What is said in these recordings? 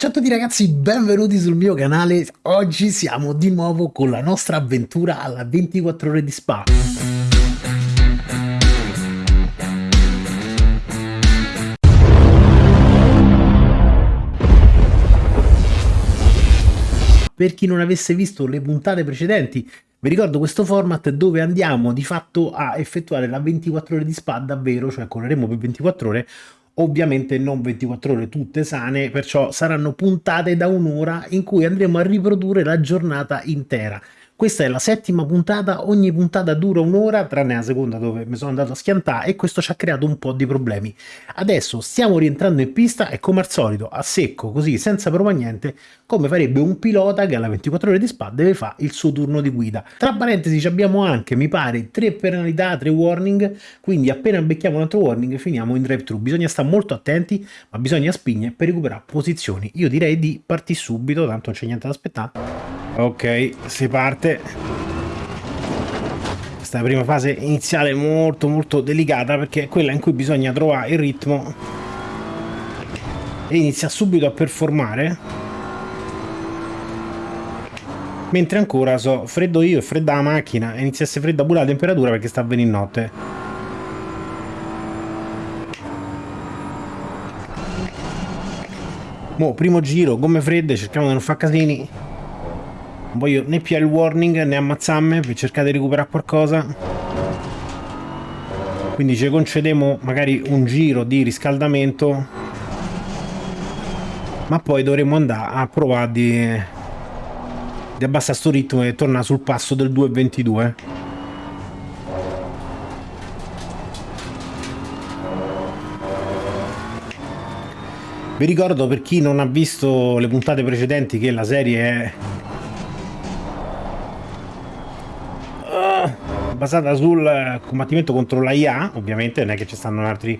Ciao a tutti ragazzi, benvenuti sul mio canale. Oggi siamo di nuovo con la nostra avventura alla 24 ore di Spa. Per chi non avesse visto le puntate precedenti, vi ricordo questo format dove andiamo di fatto a effettuare la 24 ore di spa davvero, cioè correremo per 24 ore ovviamente non 24 ore tutte sane, perciò saranno puntate da un'ora in cui andremo a riprodurre la giornata intera. Questa è la settima puntata, ogni puntata dura un'ora, tranne la seconda dove mi sono andato a schiantare e questo ci ha creato un po' di problemi. Adesso stiamo rientrando in pista e come al solito, a secco, così, senza prova niente, come farebbe un pilota che alla 24 ore di spa deve fare il suo turno di guida. Tra parentesi abbiamo anche, mi pare, tre penalità, tre warning, quindi appena becchiamo un altro warning finiamo in drive-thru. Bisogna stare molto attenti, ma bisogna spingere per recuperare posizioni. Io direi di partire subito, tanto non c'è niente da aspettare. Ok, si parte. Questa prima fase iniziale molto molto delicata perché è quella in cui bisogna trovare il ritmo. E inizia subito a performare. Mentre ancora so freddo io e fredda la macchina e inizia a essere fredda pure la temperatura perché sta venire notte. Mo, primo giro, gomme fredde, cerchiamo di non fare casini non voglio né più il warning né ammazzarmi per cercare di recuperare qualcosa. Quindi ci concediamo magari un giro di riscaldamento ma poi dovremo andare a provare di, di abbassare sto ritmo e tornare sul passo del 2.22 Vi ricordo per chi non ha visto le puntate precedenti che la serie è basata sul combattimento contro la IA, ovviamente non è che ci stanno altri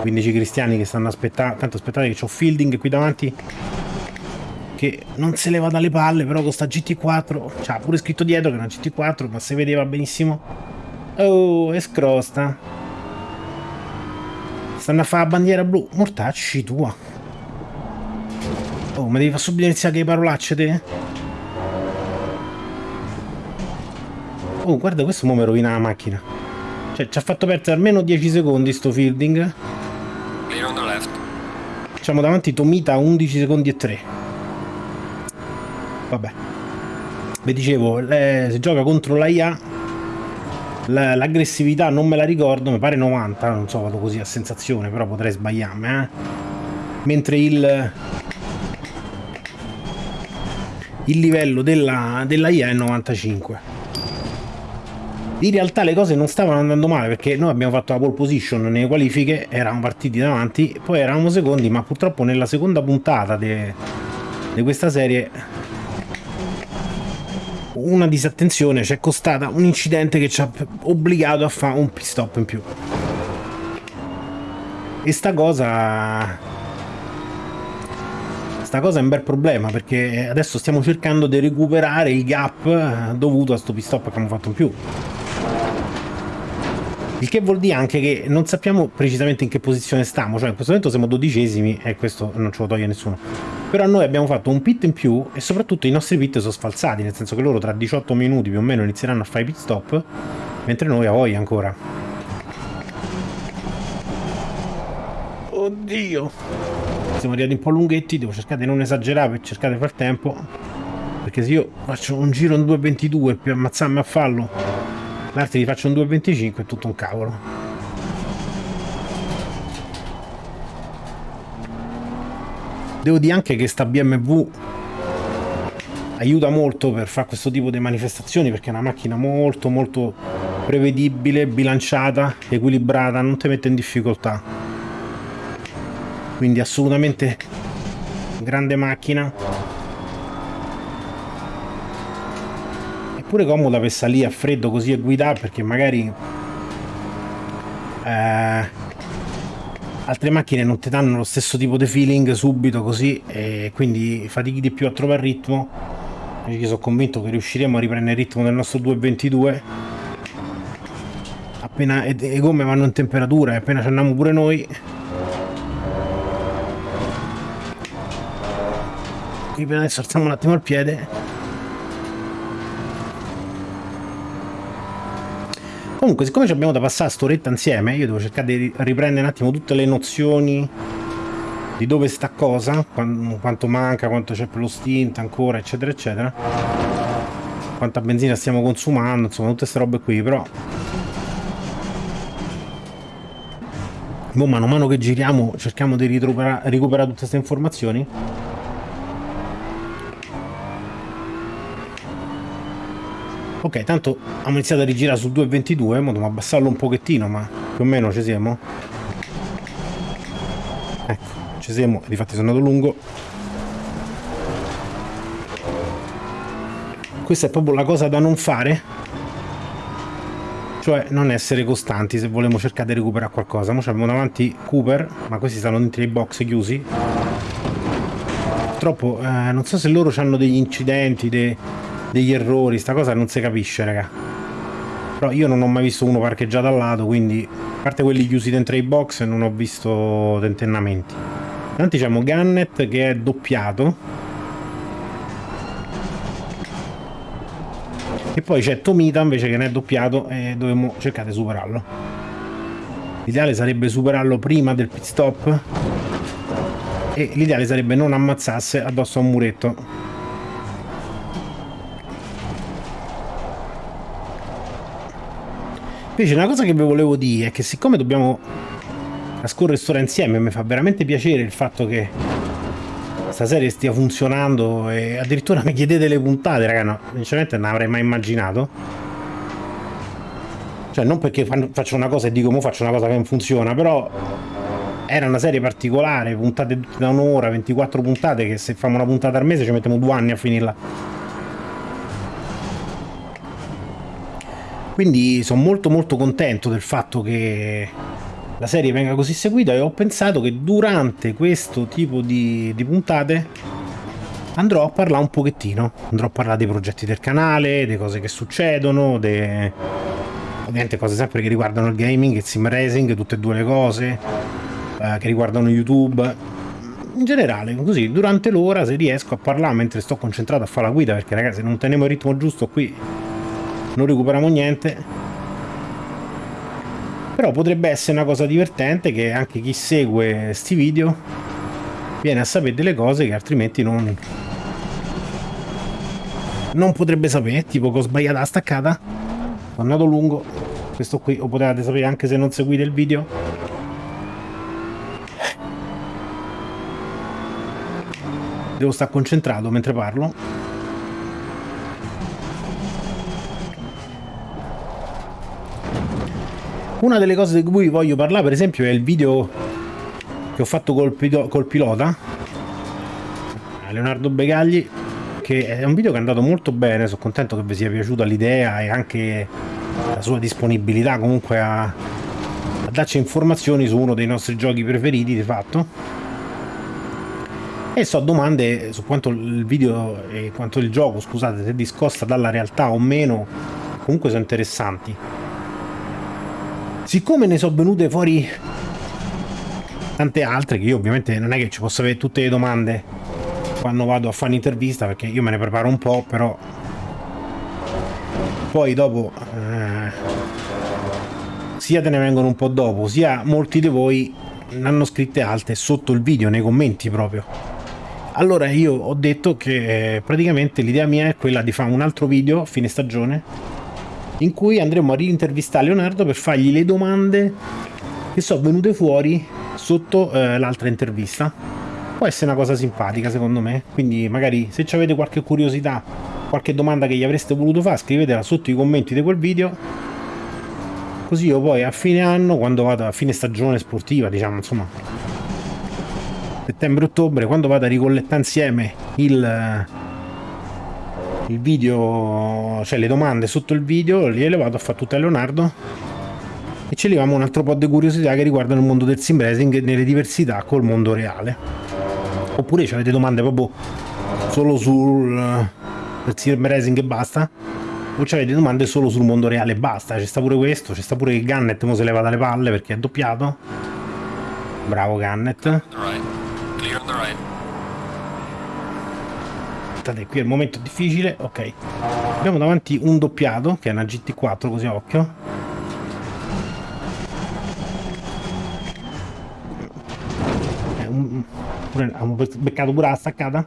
15 cristiani che stanno aspettando, tanto aspettate che ho Fielding qui davanti che non se leva dalle palle, però con sta GT4, c'ha pure scritto dietro che è una GT4, ma si vedeva benissimo. Oh, è scrosta. Stanno a fare la bandiera blu, mortacci tua. Oh, ma devi far subito iniziare che parolacce te? Oh, guarda, questo mo mi rovina la macchina. Cioè, ci ha fatto perdere almeno 10 secondi sto fielding. Facciamo davanti Tomita 11 secondi e 3. Vabbè. Vi dicevo, le, si gioca contro la IA. L'aggressività non me la ricordo, mi pare 90, non so, vado così a sensazione, però potrei sbagliarmi, eh. Mentre il il livello della, della IA è 95 in realtà le cose non stavano andando male perché noi abbiamo fatto la pole position nelle qualifiche, eravamo partiti davanti, poi eravamo secondi, ma purtroppo nella seconda puntata di questa serie una disattenzione ci è costata un incidente che ci ha obbligato a fare un pit stop in più. E sta cosa sta cosa è un bel problema perché adesso stiamo cercando di recuperare il gap dovuto a sto pit stop che abbiamo fatto in più. Il che vuol dire anche che non sappiamo precisamente in che posizione stiamo, cioè in questo momento siamo dodicesimi e questo non ce lo toglie nessuno. Però noi abbiamo fatto un pit in più e soprattutto i nostri pit sono sfalsati, nel senso che loro tra 18 minuti più o meno inizieranno a fare i pit stop, mentre noi a voglia ancora. Oddio! Siamo arrivati un po' lunghetti, devo cercare di non esagerare per cercare di far tempo. Perché se io faccio un giro in 2.22 per ammazzarmi a fallo L'altro gli faccio un 2,25 è tutto un cavolo. Devo dire anche che sta BMW aiuta molto per fare questo tipo di manifestazioni perché è una macchina molto molto prevedibile, bilanciata, equilibrata, non ti mette in difficoltà. Quindi assolutamente grande macchina pure comoda per salire a freddo così e guidare perché magari eh, altre macchine non ti danno lo stesso tipo di feeling subito così e quindi fatichi di più a trovare il ritmo. Io sono convinto che riusciremo a riprendere il ritmo del nostro 222 appena le gomme vanno in temperatura e appena ci andiamo pure noi. Adesso alziamo un attimo il piede comunque siccome abbiamo da passare st'oretta insieme io devo cercare di riprendere un attimo tutte le nozioni di dove sta cosa quanto manca quanto c'è per lo stint ancora eccetera eccetera. Quanta benzina stiamo consumando insomma tutte queste robe qui però. Boh, mano a mano che giriamo cerchiamo di recuperare tutte queste informazioni ok tanto abbiamo iniziato a rigirare sul 2.22 ma dobbiamo abbassarlo un pochettino ma più o meno ci siamo ecco ci siamo difatti sono andato lungo questa è proprio la cosa da non fare cioè non essere costanti se vogliamo cercare di recuperare qualcosa. Ora abbiamo davanti Cooper, ma questi stanno dentro i box chiusi. Purtroppo eh, non so se loro hanno degli incidenti, de, degli errori, sta cosa non si capisce, raga. Però io non ho mai visto uno parcheggiato al lato, quindi a parte quelli chiusi dentro i box non ho visto tentennamenti. Davanti abbiamo Gunnet che è doppiato. E poi c'è Tomita invece che ne è doppiato e dovremmo cercare di superarlo. L'ideale sarebbe superarlo prima del pit stop. E l'ideale sarebbe non ammazzasse addosso a un muretto invece una cosa che vi volevo dire è che siccome dobbiamo trascorrere storia insieme mi fa veramente piacere il fatto che questa serie stia funzionando e addirittura mi chiedete le puntate, raga, no, sinceramente non avrei mai immaginato. Cioè, non perché faccio una cosa e dico, mo faccio una cosa che non funziona, però era una serie particolare, puntate da un'ora, 24 puntate, che se facciamo una puntata al mese ci mettiamo due anni a finirla. Quindi sono molto molto contento del fatto che la serie venga così seguita e ho pensato che durante questo tipo di, di puntate andrò a parlare un pochettino, andrò a parlare dei progetti del canale, delle cose che succedono, de... ovviamente cose sempre che riguardano il gaming, il sim racing, tutte e due le cose, eh, che riguardano YouTube, in generale, così, durante l'ora se riesco a parlare mentre sto concentrato a fare la guida, perché ragazzi se non teniamo il ritmo giusto qui non recuperiamo niente, però potrebbe essere una cosa divertente che anche chi segue questi video viene a sapere delle cose che altrimenti non non potrebbe sapere tipo che ho sbagliato la staccata. Sono andato lungo. Questo qui lo potete sapere anche se non seguite il video. Devo stare concentrato mentre parlo Una delle cose di cui voglio parlare, per esempio, è il video che ho fatto col, col pilota, Leonardo Begagli, che è un video che è andato molto bene, sono contento che vi sia piaciuta l'idea e anche la sua disponibilità comunque a, a darci informazioni su uno dei nostri giochi preferiti di fatto. E so domande su quanto il video e quanto il gioco scusate se discosta dalla realtà o meno comunque sono interessanti Siccome ne sono venute fuori tante altre, che io ovviamente non è che ci posso avere tutte le domande quando vado a fare un'intervista, perché io me ne preparo un po', però poi dopo eh, sia te ne vengono un po' dopo, sia molti di voi ne hanno scritte alte sotto il video, nei commenti proprio. Allora io ho detto che praticamente l'idea mia è quella di fare un altro video a fine stagione in cui andremo a rintervistare Leonardo per fargli le domande che sono venute fuori sotto eh, l'altra intervista. Può essere una cosa simpatica secondo me, quindi magari se avete qualche curiosità, qualche domanda che gli avreste voluto fare, scrivetela sotto i commenti di quel video. Così io poi a fine anno, quando vado a fine stagione sportiva, diciamo insomma, settembre-ottobre, quando vado a ricollettare insieme il il video, cioè le domande sotto il video, le vado a fare tutte a Leonardo e ci leviamo un altro po' di curiosità che riguardano il mondo del sim racing nelle diversità col mondo reale. Oppure avete domande proprio solo sul sim racing e basta? O avete domande solo sul mondo reale e basta? C'è sta pure questo, c'è sta pure il Gunnet mo se leva dalle palle perché è doppiato. Bravo Gunnet. Aspettate, qui è il momento difficile, ok. Abbiamo davanti un doppiato, che è una GT4, così a occhio. Abbiamo beccato pure la staccata.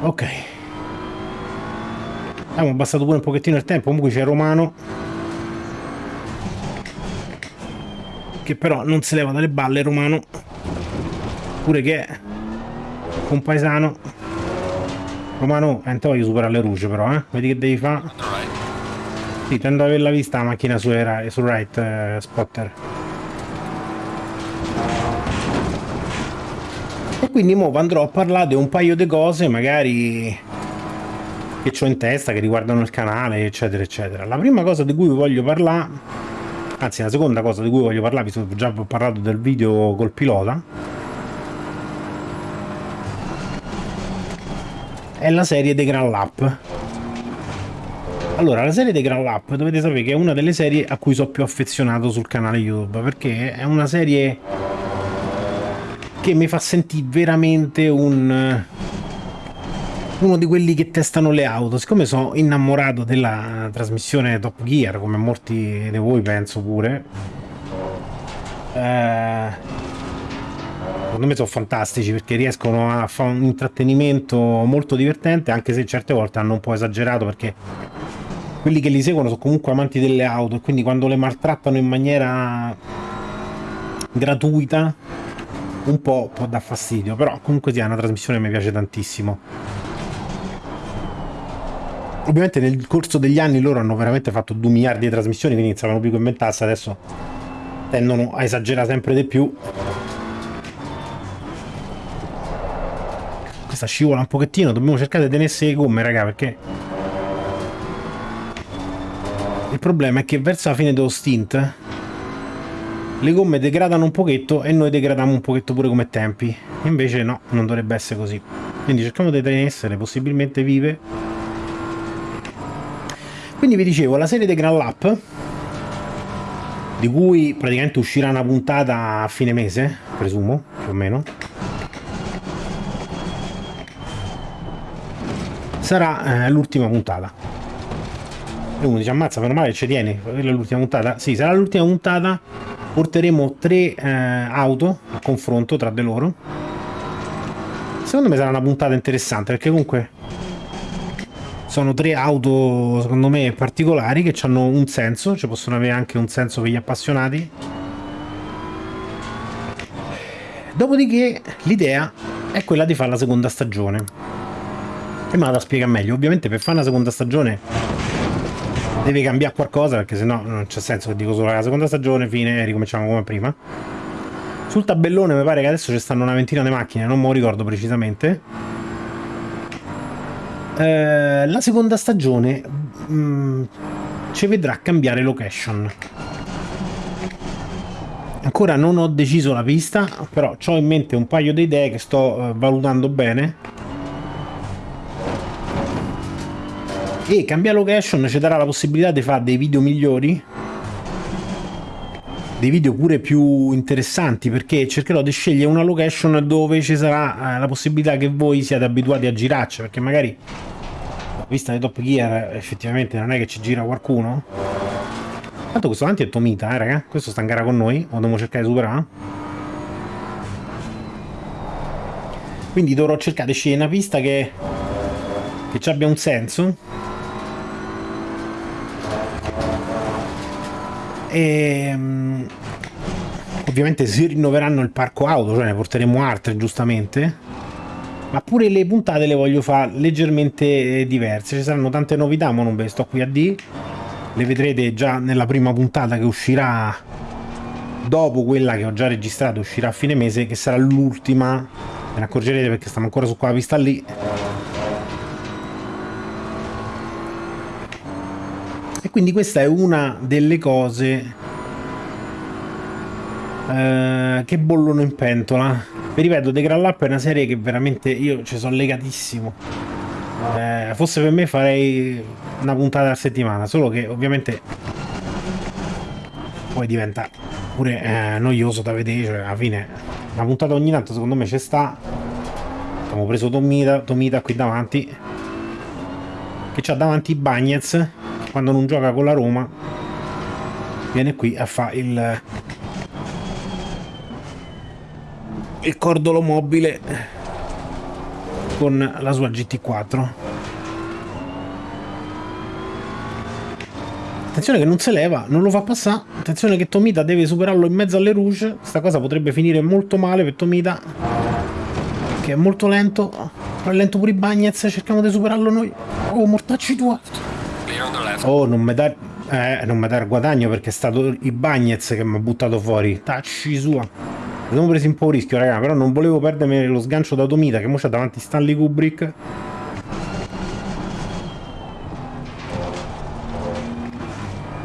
Ok. Abbiamo abbassato pure un pochettino il tempo, comunque c'è Romano. Che però non si leva dalle balle Romano. Pure che è un paesano. Romano, eh, voglio superare le luci però, eh. Vedi che devi fare? Sì, tendo ad averla vista la macchina su, sul right eh, spotter. E quindi mo andrò a parlare di un paio di cose, magari che ho in testa, che riguardano il canale, eccetera, eccetera. La prima cosa di cui voglio parlare, anzi la seconda cosa di cui voglio parlare, visto che già parlato del video col pilota, è la serie dei Grand Lap. Allora, la serie dei Grand Lap dovete sapere che è una delle serie a cui sono più affezionato sul canale YouTube, perché è una serie che mi fa sentire veramente un uno di quelli che testano le auto. Siccome sono innamorato della trasmissione Top Gear, come molti di voi penso pure, eh, secondo me sono fantastici perché riescono a fare un intrattenimento molto divertente, anche se certe volte hanno un po' esagerato perché quelli che li seguono sono comunque amanti delle auto e quindi quando le maltrattano in maniera gratuita un po' può dar fastidio, però comunque sia una trasmissione che mi piace tantissimo. Ovviamente nel corso degli anni loro hanno veramente fatto 2 miliardi di trasmissioni, quindi iniziavano più che inventarsi, adesso tendono a esagerare sempre di più. Questa scivola un pochettino, dobbiamo cercare di tenersi le gomme, raga, perché... Il problema è che verso la fine dello stint le gomme degradano un pochetto e noi degradiamo un pochetto pure come tempi. Invece no, non dovrebbe essere così. Quindi cerchiamo di tenersele possibilmente vive quindi vi dicevo, la serie dei Grand Lap, di cui praticamente uscirà una puntata a fine mese, presumo, più o meno, sarà eh, l'ultima puntata. E uno dice, ammazza, meno male ci tieni, quella è l'ultima puntata? Sì, sarà l'ultima puntata, porteremo tre eh, auto a confronto tra di loro. Secondo me sarà una puntata interessante, perché comunque sono tre auto secondo me particolari che hanno un senso, cioè possono avere anche un senso per gli appassionati. Dopodiché l'idea è quella di fare la seconda stagione. E me la spiega meglio. Ovviamente per fare una seconda stagione deve cambiare qualcosa perché sennò non c'è senso che dico solo la seconda stagione, fine, ricominciamo come prima. Sul tabellone mi pare che adesso ci stanno una ventina di macchine, non me lo ricordo precisamente eh, la seconda stagione mm, ci vedrà cambiare location. Ancora non ho deciso la pista, però ho in mente un paio di idee che sto eh, valutando bene. E cambiare location ci darà la possibilità di fare dei video migliori? Dei video pure più interessanti perché cercherò di scegliere una location dove ci sarà eh, la possibilità che voi siate abituati a girarci perché magari vista nei Top Gear effettivamente non è che ci gira qualcuno. Tanto questo avanti è Tomita eh raga. Questo sta in gara con noi lo dobbiamo cercare di superare. Quindi dovrò cercare di scegliere una pista che che ci abbia un senso e um, ovviamente si rinnoveranno il parco auto cioè ne porteremo altre giustamente. Ma pure le puntate le voglio fare leggermente diverse. Ci saranno tante novità ma non ve le sto qui a dire. Le vedrete già nella prima puntata che uscirà dopo quella che ho già registrato uscirà a fine mese che sarà l'ultima. Ve ne accorgerete perché stiamo ancora su quella pista lì quindi questa è una delle cose eh, che bollono in pentola. Vi ripeto, The Grand Lap è una serie che veramente io ci sono legatissimo. Eh, forse per me farei una puntata a settimana, solo che ovviamente poi diventa pure eh, noioso da vedere, cioè alla fine una puntata ogni tanto secondo me ci sta abbiamo preso Tomita, Tomita qui davanti che c'ha davanti Bagnez quando non gioca con la Roma viene qui a fare il il cordolo mobile con la sua GT4 attenzione che non se leva non lo fa passare. Attenzione che Tomita deve superarlo in mezzo alle rouge questa cosa potrebbe finire molto male per Tomita che è molto lento. È lento pure i Bagnets cerchiamo di superarlo noi. Oh mortacci tua oh non mi dà eh, non mi dà il guadagno perché è stato i Bagnets che mi ha buttato fuori. Tacci sua. Abbiamo preso un po' rischio raga però non volevo perdermi lo sgancio da Tomita che mo c'ha davanti Stanley Kubrick.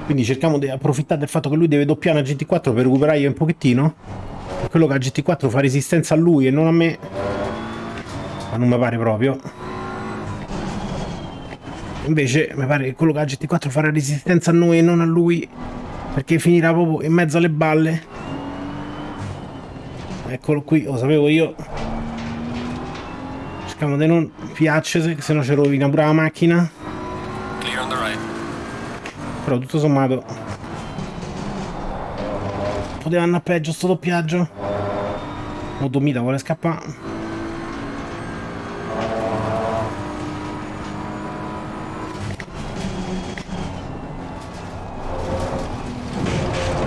Quindi cerchiamo di approfittare del fatto che lui deve doppiare una GT4 per recuperare un pochettino. Quello che ha GT4 fa resistenza a lui e non a me. Ma non mi pare proprio invece mi pare che quello che ha GT4 farà resistenza a noi e non a lui perché finirà proprio in mezzo alle balle. Eccolo qui lo sapevo io. Cerchiamo di non piacere se no ci rovina pure la macchina. Però tutto sommato poteva andare peggio sto doppiaggio. Motomita vuole scappare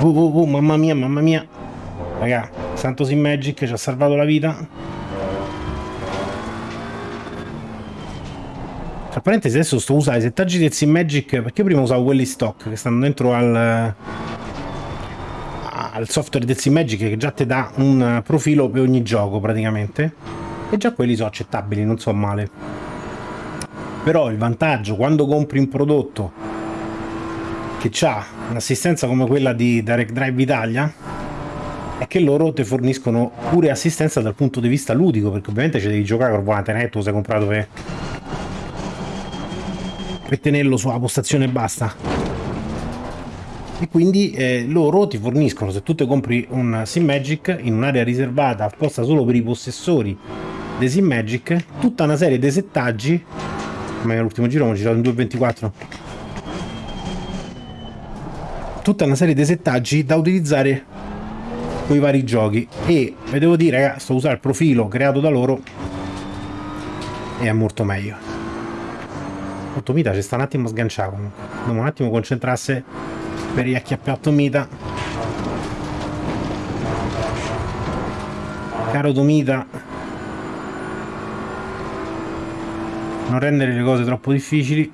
Oh, oh, oh, mamma mia, mamma mia. Raga, Santos in Magic ci ha salvato la vita. Tra parentesi adesso sto usando i settaggi del Sim Magic perché prima usavo quelli stock che stanno dentro al, al software del Sim Magic che già ti dà un profilo per ogni gioco praticamente e già quelli sono accettabili, non so male. Però il vantaggio quando compri un prodotto che ha un'assistenza come quella di Direct Drive Italia è che loro ti forniscono pure assistenza dal punto di vista ludico perché ovviamente ci devi giocare con volante netto sei comprato per per tenerlo sulla postazione e basta. E quindi eh, loro ti forniscono se tu ti compri un Sim Magic in un'area riservata apposta solo per i possessori dei Sim Magic tutta una serie di settaggi come l'ultimo giro ho girato in 2.24 tutta una serie di settaggi da utilizzare con i vari giochi. E vi devo dire ragazzi sto usando il profilo creato da loro e è molto meglio. Ottomita ci sta un attimo sganciato comunque. Dobbiamo un attimo concentrarsi per riacchiappare Ottomita caro Tomita non rendere le cose troppo difficili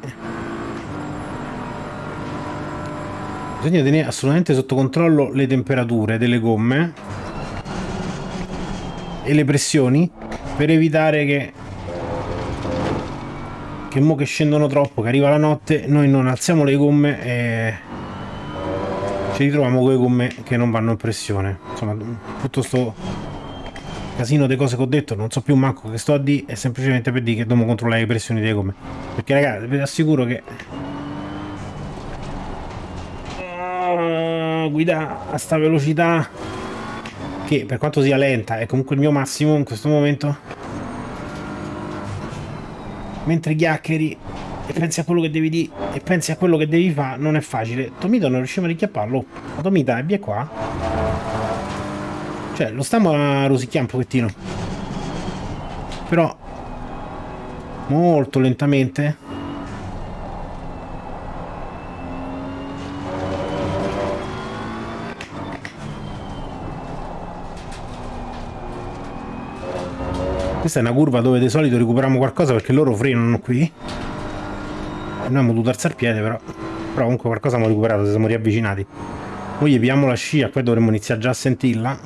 bisogna tenere assolutamente sotto controllo le temperature delle gomme e le pressioni per evitare che che mo che scendono troppo che arriva la notte noi non alziamo le gomme e ci ritroviamo con le gomme che non vanno in pressione. Insomma tutto sto casino di cose che ho detto non so più manco che sto a dire è semplicemente per dire che dobbiamo controllare le pressioni delle gomme. Perché ragazzi vi assicuro che guida a sta velocità che per quanto sia lenta è comunque il mio massimo in questo momento. Mentre chiacchieri e pensi a quello che devi dire e pensi a quello che devi fare non è facile. Tomito non riusciamo a richiapparlo? Tomita è via qua. Cioè lo stiamo a rosicchiare un pochettino. Però molto lentamente Questa è una curva dove di solito recuperiamo qualcosa perché loro frenano qui. Noi abbiamo dovuto alzare il piede però. Però comunque qualcosa abbiamo recuperato, siamo riavvicinati. Noi gli pigliamo la scia, qua dovremmo iniziare già a sentirla.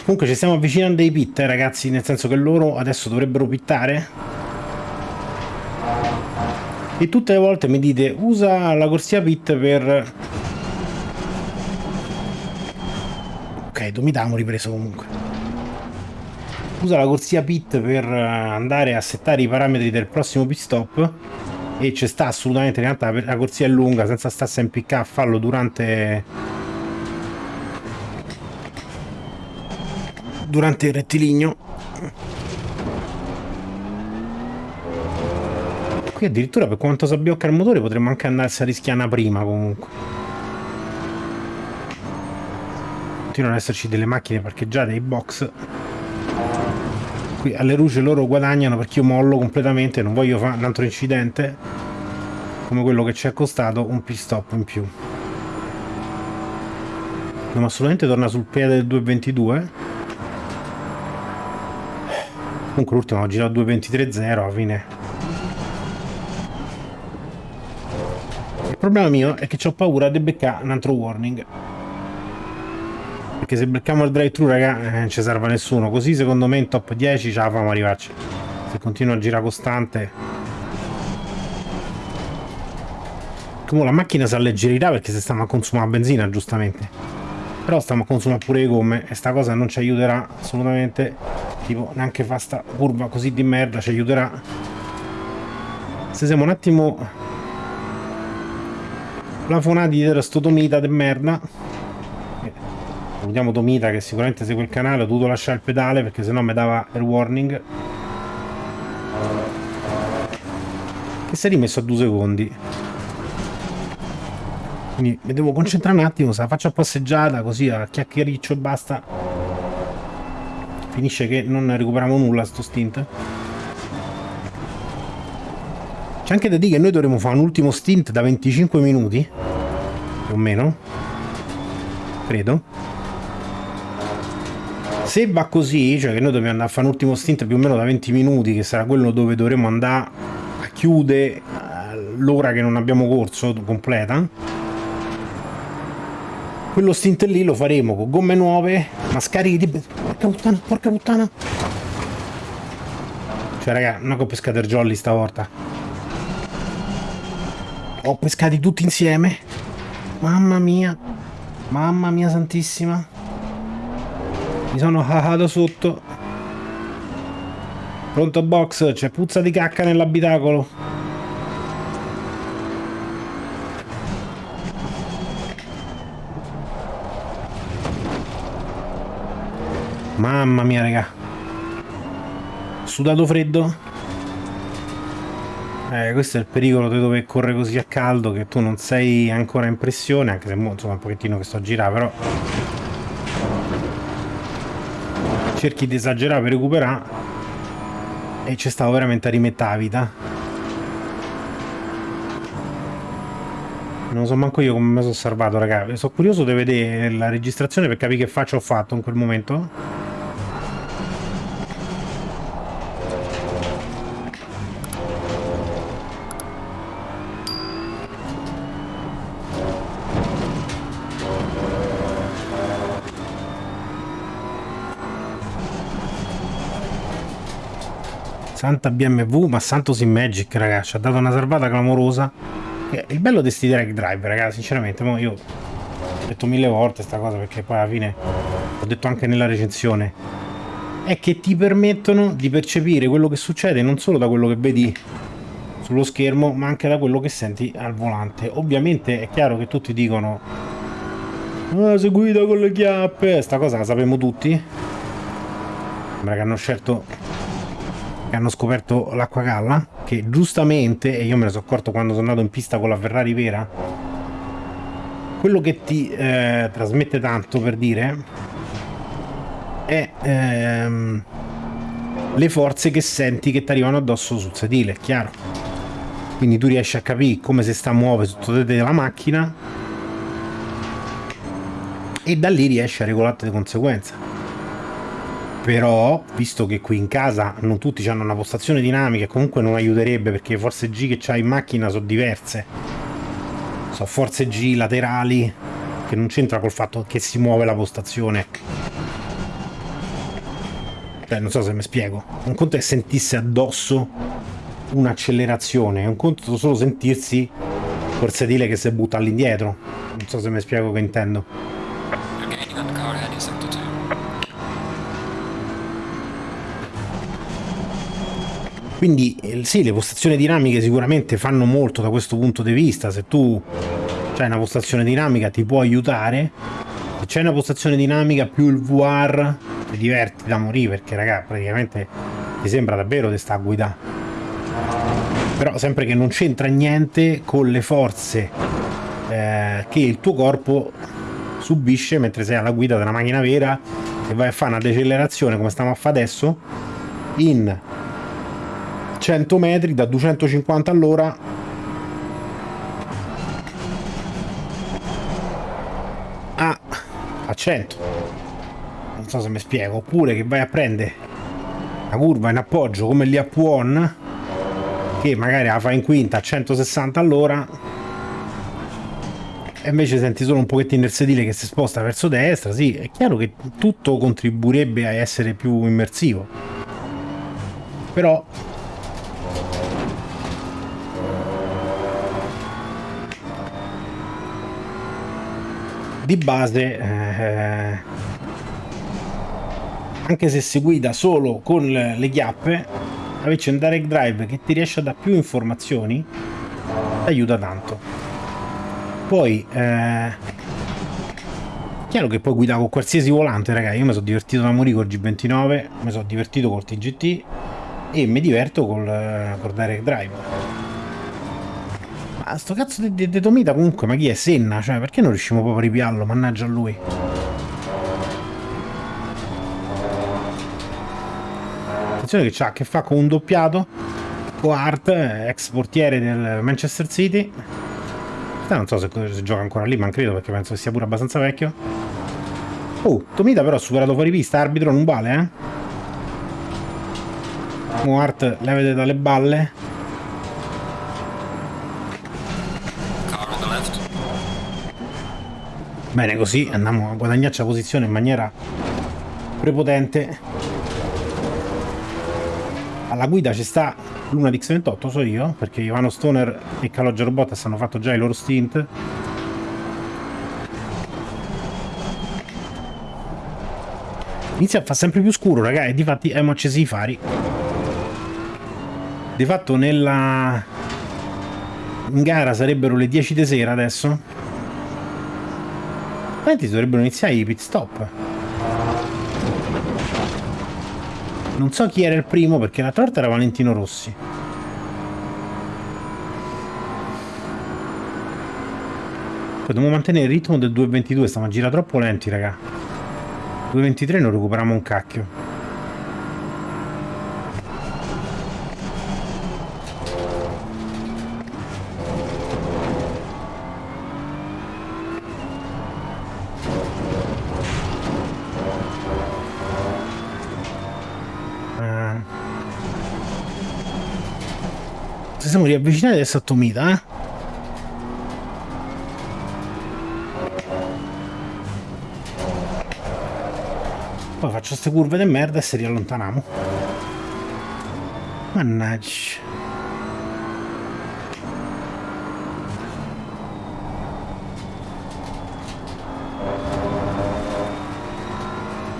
Comunque ci stiamo avvicinando ai pit, eh, ragazzi, nel senso che loro adesso dovrebbero pittare. E tutte le volte mi dite usa la corsia pit per ok Domitamo ripreso comunque usa la corsia pit per eh, andare a settare i parametri del prossimo pit stop e ci sta assolutamente in realtà la corsia è lunga senza starsi a impiccare a farlo durante durante il rettilineo. Qui addirittura per quanto si abbiocca il motore potremmo anche andarsi a rischiare prima comunque. Continuano ad esserci delle macchine parcheggiate ai box. Qui alle luci loro guadagnano perché io mollo completamente, non voglio fare un altro incidente come quello che ci è costato un pit stop in più. Dobbiamo assolutamente tornare sul piede del 222. Comunque l'ultimo ho girato 223.0 alla fine Il problema mio è che ho paura di beccare un altro warning. Perché se becchiamo il drive-thru, raga, eh, non ci serve a nessuno. Così secondo me in top 10 ce la famo arrivarci. Se continua a girare costante. Come la macchina si alleggerirà perché se stiamo a consumare benzina, giustamente. Però stiamo a consumare pure le gomme e sta cosa non ci aiuterà assolutamente. Tipo, neanche fa sta curva così di merda ci aiuterà. Se siamo un attimo plafonati era sto Tomita de merda salutiamo Tomita che sicuramente segue il canale ho dovuto lasciare il pedale perché sennò mi dava il warning. Che si è rimesso a due secondi. Quindi mi devo concentrare un attimo se la faccio a passeggiata così a chiacchiericcio e basta finisce che non recuperiamo nulla sto stint. C'è anche da dire che noi dovremo fare un ultimo stint da 25 minuti, più o meno, credo. Se va così, cioè che noi dobbiamo andare a fare un ultimo stint più o meno da 20 minuti, che sarà quello dove dovremo andare a chiudere eh, l'ora che non abbiamo corso completa, quello stint lì lo faremo con gomme nuove, ma scarichi di... Porca puttana, porca puttana! Cioè raga, non ho pescato il jolly stavolta ho pescati tutti insieme. Mamma mia. Mamma mia santissima. Mi sono hahato sotto. Pronto box, c'è puzza di cacca nell'abitacolo. Mamma mia, raga. Sudato freddo? Eh, questo è il pericolo di dove corre così a caldo che tu non sei ancora in pressione, anche se insomma un pochettino che sto a girare, però cerchi di esagerare per recuperare e c'è stato veramente a rimettere la vita. Non so manco io come mi sono salvato, ragazzi. Sono curioso di vedere la registrazione per capire che faccia ho fatto in quel momento. Santa BMW, ma Santos in Magic, ragazzi, ha dato una salvata clamorosa. Il bello di sti drag drive, ragazzi, sinceramente, io ho detto mille volte sta cosa perché poi alla fine ho detto anche nella recensione è che ti permettono di percepire quello che succede non solo da quello che vedi sullo schermo ma anche da quello che senti al volante. Ovviamente è chiaro che tutti dicono ah, si guida con le chiappe. Sta cosa la sappiamo tutti. Sembra che hanno scelto che hanno scoperto l'acqua galla che giustamente, e io me ne sono accorto quando sono andato in pista con la Ferrari vera quello che ti eh, trasmette tanto per dire è ehm, le forze che senti che ti arrivano addosso sul sedile, è chiaro. Quindi tu riesci a capire come si sta muovendo sotto te la macchina e da lì riesci a regolarti di conseguenza però visto che qui in casa non tutti hanno una postazione dinamica comunque non aiuterebbe perché le forze G che c'hai in macchina sono diverse. Sono forze G laterali che non c'entra col fatto che si muove la postazione. Cioè non so se mi spiego. Un conto è sentirsi addosso un'accelerazione un conto solo sentirsi col sedile che si butta all'indietro. Non so se mi spiego che intendo Quindi eh, sì, le postazioni dinamiche sicuramente fanno molto da questo punto di vista, se tu hai una postazione dinamica ti può aiutare, se c'è una postazione dinamica più il VR ti diverti da morire perché raga praticamente ti sembra davvero di sta a guidare però sempre che non c'entra niente con le forze eh, che il tuo corpo subisce mentre sei alla guida della macchina vera e vai a fare una decelerazione come stiamo a fare adesso in 100 metri da 250 all'ora. A, a 100 non so se mi spiego. Oppure che vai a prendere la curva in appoggio come lì a Puon che magari la fa in quinta a 160 all'ora. E invece senti solo un pochettino il sedile che si sposta verso destra. Sì, è chiaro che tutto contribuirebbe a essere più immersivo. Però di base eh, anche se si guida solo con le chiappe avessi un direct drive che ti riesce a dare più informazioni aiuta tanto. Poi eh, chiaro che puoi guidare con qualsiasi volante ragazzi io mi sono divertito da morire col G29 mi sono divertito col TGT e mi diverto col, col direct drive ma sto cazzo di, di, di Tomita comunque, ma chi è? Senna? Cioè, perché non riusciamo proprio a ripiarlo? Mannaggia a lui. Attenzione che c'ha a che fa con un doppiato. Con Hart, ex portiere del Manchester City. Non so se, se gioca ancora lì, ma credo perché penso che sia pure abbastanza vecchio. Oh, Tomita però ha superato fuori pista, arbitro non vale, eh? Mo Hart levete dalle balle. Bene, così andiamo a guadagnarci la posizione in maniera prepotente. Alla guida ci sta l'una di X28, so io, perché Ivano Stoner e Calogero Robottas hanno fatto già i loro stint. Inizia a fare sempre più scuro, ragazzi, e difatti abbiamo accesi i fari. Di fatto nella... in gara sarebbero le 10 di sera adesso Praticamente dovrebbero iniziare i pit stop. Non so chi era il primo perché la torta era Valentino Rossi. Dobbiamo mantenere il ritmo del 2.22, stiamo a girare troppo lenti, raga. 2.23 non recuperiamo un cacchio. Ci siamo riavvicinati adesso a Tomita, eh? Poi faccio queste curve di merda e si riallontaniamo. Mannaggia.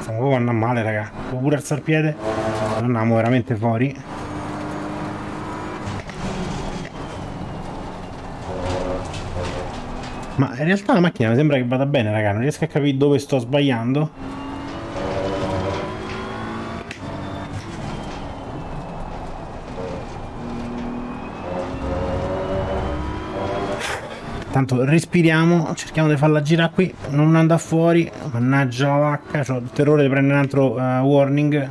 Stiamo proprio andando male, raga. Devo pure alzare il piede. Non andiamo veramente fuori. Ma in realtà la macchina mi sembra che vada bene, raga. Non riesco a capire dove sto sbagliando. Tanto respiriamo, cerchiamo di farla girare qui, non andare fuori. Mannaggia la vacca, ho il terrore di prendere un altro uh, warning.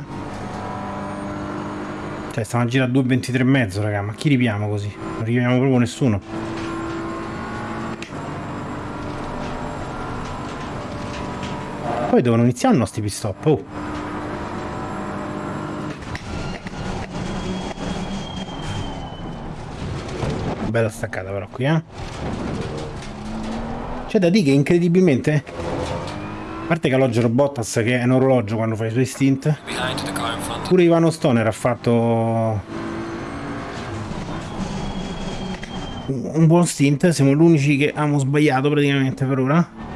Cioè, stiamo a girare a 2,23 e mezzo, raga. Ma chi ripiamo così? Non ripiamo proprio nessuno. Poi devono iniziare i nostri pit stop. Oh. Bella staccata però qui, eh. C'è da dire che incredibilmente a parte Calogero Bottas che è un orologio quando fa i suoi stint pure Ivano Stoner ha fatto un buon stint siamo gli unici che abbiamo sbagliato praticamente per ora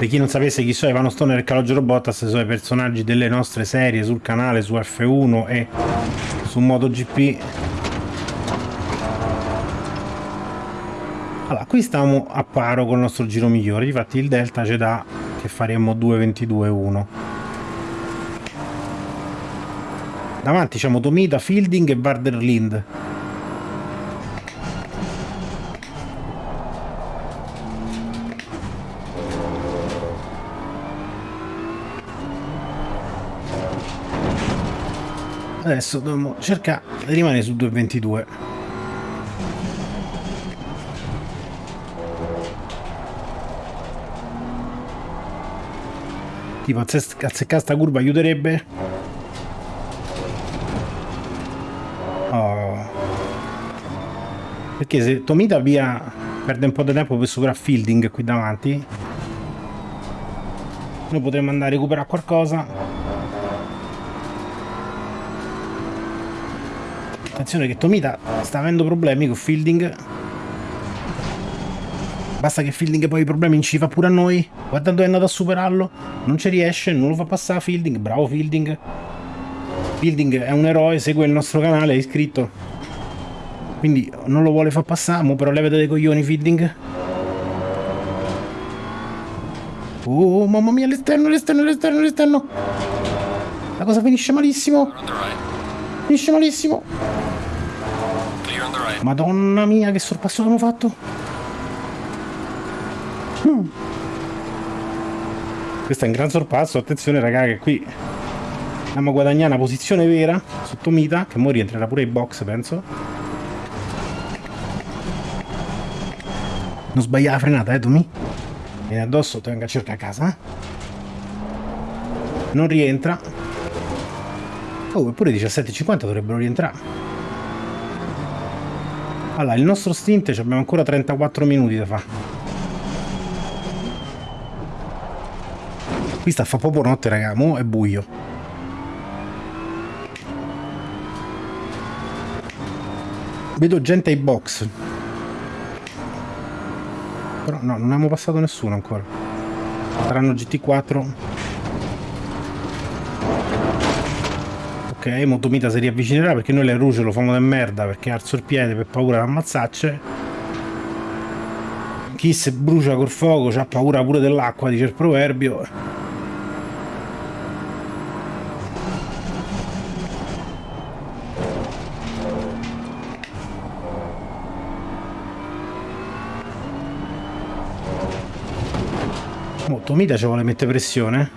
Per chi non sapesse chi sono Ivano Stoner e Calogero Bottas sono i personaggi delle nostre serie sul canale, su F1 e su MotoGP. allora qui stiamo a paro con il nostro giro migliore. Infatti il delta ci dà che faremo 2.22.1 davanti c'è Tomita, Fielding e Varderlind adesso dobbiamo cercare di rimanere su 2.22 tipo azzeccare sta curva aiuterebbe? Oh. perché se Tomita via perde un po' di tempo per superare Fielding qui davanti noi potremmo andare a recuperare qualcosa Attenzione che Tomita sta avendo problemi con Fielding. Basta che Fielding poi i problemi ci fa pure a noi. Guarda dove è andato a superarlo. Non ci riesce, non lo fa passare Fielding. Bravo Fielding. Fielding è un eroe, segue il nostro canale, è iscritto. Quindi non lo vuole far passare, mo però levate dei coglioni Fielding. Oh, mamma mia, l'esterno, l'esterno, l'esterno, l'esterno. La cosa finisce malissimo. Finisce malissimo. Madonna mia, che sorpasso abbiamo fatto. Mm. Questo è un gran sorpasso. Attenzione, raga, che qui andiamo a guadagnare una posizione vera sotto Mita, che ora rientrerà pure in box, penso. Non sbagliare la frenata, eh, Tomi? Vieni addosso, te venga a cercare a casa? Non rientra. Oh, eppure 17.50 dovrebbero rientrare. Allora, il nostro stint abbiamo ancora 34 minuti da fare. Qui sta a fa proprio notte, raga, mo è buio. Vedo gente ai box. Però no, non abbiamo passato nessuno ancora. Saranno GT4. Ok, Motomita si riavvicinerà perché noi le ruce lo fanno da merda perché alzo il piede per paura di ammazzarci. Chi si brucia col fuoco ha paura pure dell'acqua, dice il proverbio. Motomita ci vuole mettere pressione.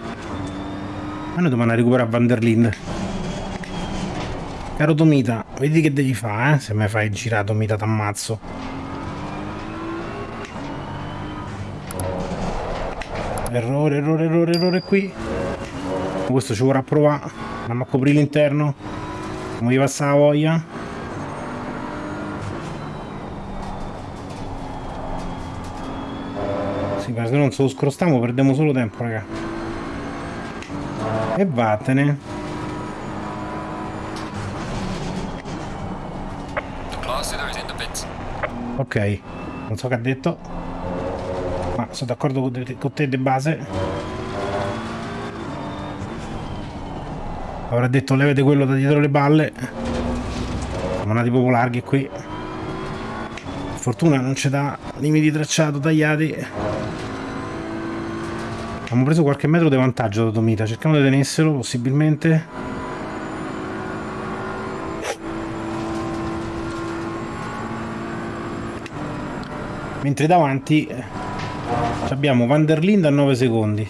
Ma noi dobbiamo recuperare Vanderlind. Caro Tomita, vedi che devi fare, eh? Se mi fai girare Tomita t'ammazzo. Errore, errore, errore, errore qui. Questo ci vorrà provare. Andiamo a coprire l'interno. Come gli passa la voglia. Sì, ma se non se lo scrostiamo perdiamo solo tempo, raga. E vattene. Ok, non so che ha detto, ma sono d'accordo con te, De Base. Avrà detto levate quello da dietro le balle. Siamo andati proprio larghi qui. Fortuna non c'è da limiti tracciato tagliati. Abbiamo preso qualche metro di vantaggio da Tomita, cerchiamo di tenerselo possibilmente. Mentre davanti eh, abbiamo Van der Linde a 9 secondi.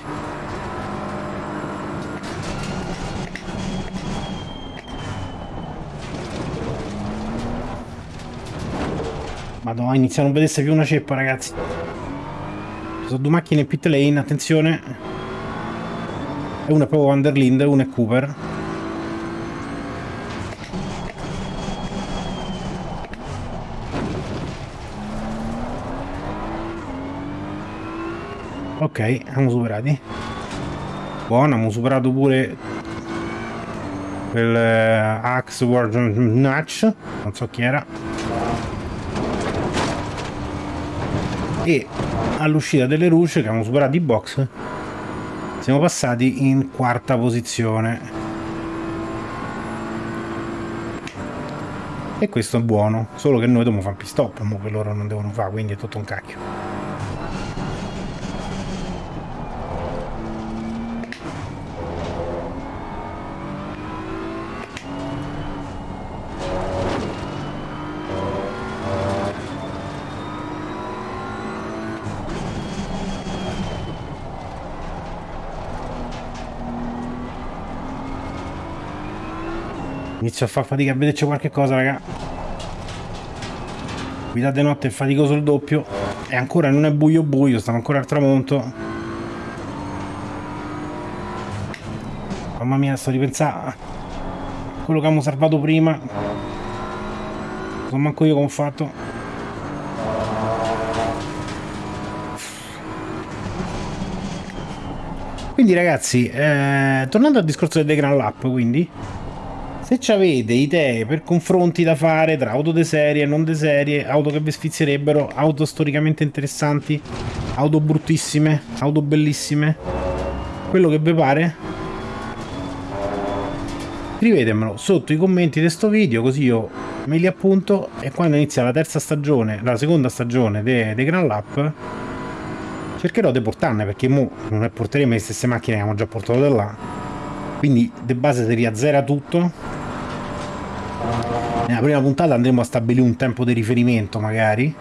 Madonna, inizia a non vedersi più una ceppa ragazzi. Sono due macchine in pit lane, attenzione. E una è proprio Van der Linde, una è Cooper ok abbiamo superati buono abbiamo superato pure quel uh, Axe World Notch. Non so chi era. E all'uscita delle luci che abbiamo superato i box siamo passati in quarta posizione. E questo è buono solo che noi dobbiamo fare pit stop mo che loro non devono fare quindi è tutto un cacchio Inizio a far fatica a vederci qualche cosa, raga. Guidate notte è faticoso il doppio. E ancora non è buio buio, stiamo ancora al tramonto. Mamma mia, sto ripensando quello che abbiamo salvato prima. Non manco io come ho fatto. Quindi ragazzi, eh, tornando al discorso del Grand Lap, quindi se avete idee per confronti da fare tra auto de serie non de serie, auto che vi sfizierebbero, auto storicamente interessanti, auto bruttissime, auto bellissime, quello che vi pare, scrivetemelo sotto i commenti di questo video così io me li appunto. E quando inizia la terza stagione, la seconda stagione dei de Grand Lap cercherò di portarne perché mo non porteremo le stesse macchine che abbiamo già portato da là quindi di base si riazzera tutto nella prima puntata andremo a stabilire un tempo di riferimento magari.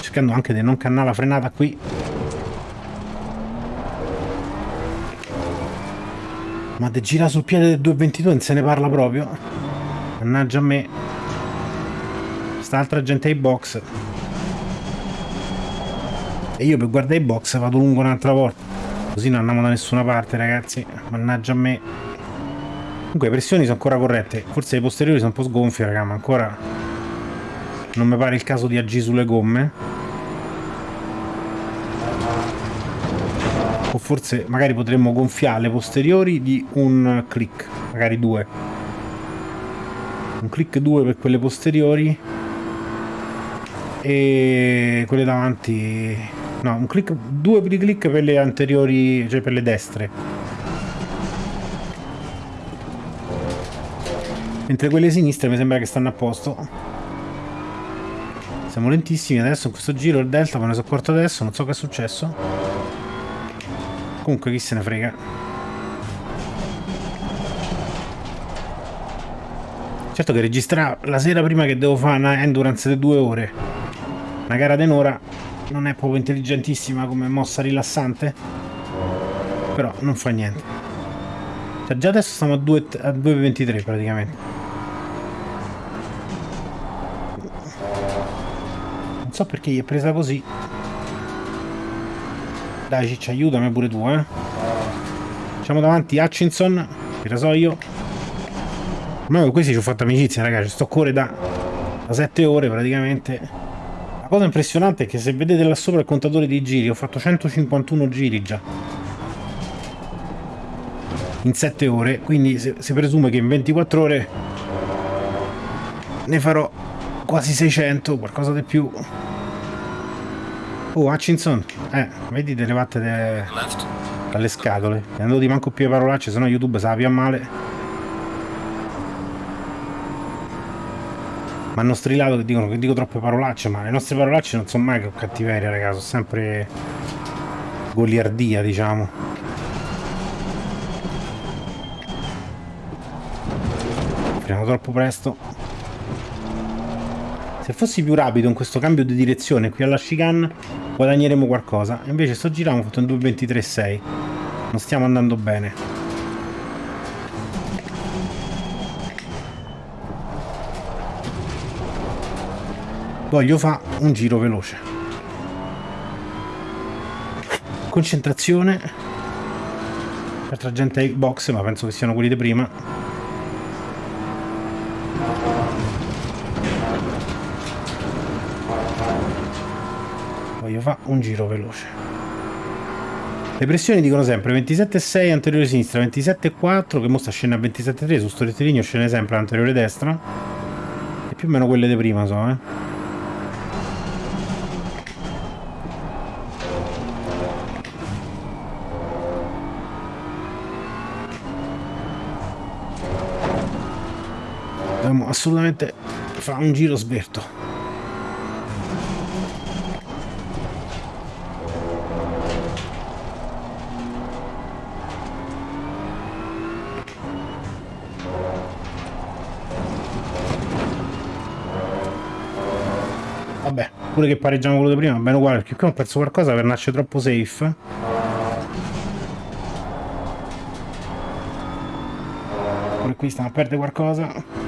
Cercando anche di non cannare la frenata qui. Ma di gira sul piede del 222 non se ne parla proprio. Mannaggia a me. Sta altra gente ai box. E io per guardare i box vado lungo un'altra volta. Così non andiamo da nessuna parte, ragazzi. Mannaggia a me. Comunque le pressioni sono ancora corrette. Forse le posteriori sono un po' sgonfie, raga, ma ancora non mi pare il caso di agire sulle gomme. O forse magari potremmo gonfiare le posteriori di un click, magari due. Un click 2 per quelle posteriori e quelle davanti No, un click, due click per le anteriori, cioè per le destre. Mentre quelle sinistre mi sembra che stanno a posto. Siamo lentissimi adesso in questo giro il delta me ne sono accorto adesso, non so che è successo. Comunque chi se ne frega. Certo che registrare la sera prima che devo fare una endurance di due ore. Una gara d'enora non è proprio intelligentissima come mossa rilassante. Però non fa niente. Cioè, già adesso stiamo a 2,23 praticamente. Non so perché gli è presa così. Dai ciccia aiutami pure tu eh. Facciamo davanti Hutchinson che so io. Ma con questi ci ho fatto amicizia ragazzi sto cuore da, da 7 ore praticamente la cosa impressionante è che se vedete là sopra il contatore di giri, ho fatto 151 giri già. In 7 ore, quindi si presume che in 24 ore ne farò quasi 600, qualcosa di più. Oh, Hutchinson, eh, vedi delle vatte de... dalle scatole. Non di manco più le parolacce, sennò YouTube sa più a male. Mi hanno strillato che dicono che dico troppe parolacce, ma le nostre parolacce non sono mai cattiveria, raga, sono sempre goliardia, diciamo. Freniamo troppo presto. Se fossi più rapido in questo cambio di direzione qui alla chicane guadagneremo qualcosa. Invece sto girando ho fatto un 2.23.6. Non stiamo andando bene. Voglio fare un giro veloce. Concentrazione. Altra gente ai box ma penso che siano quelli di prima. Voglio fare un giro veloce. Le pressioni dicono sempre 27,6 anteriore sinistra 27,4 che mostra scena a 27,3 su sto rettilineo scende sempre anteriore destra. E più o meno quelle di prima so eh assolutamente fare un giro sberto. Vabbè, pure che pareggiamo quello di prima, bene uguale, perché qui ho perso qualcosa per nascere troppo safe. Qui stiamo a perdere qualcosa.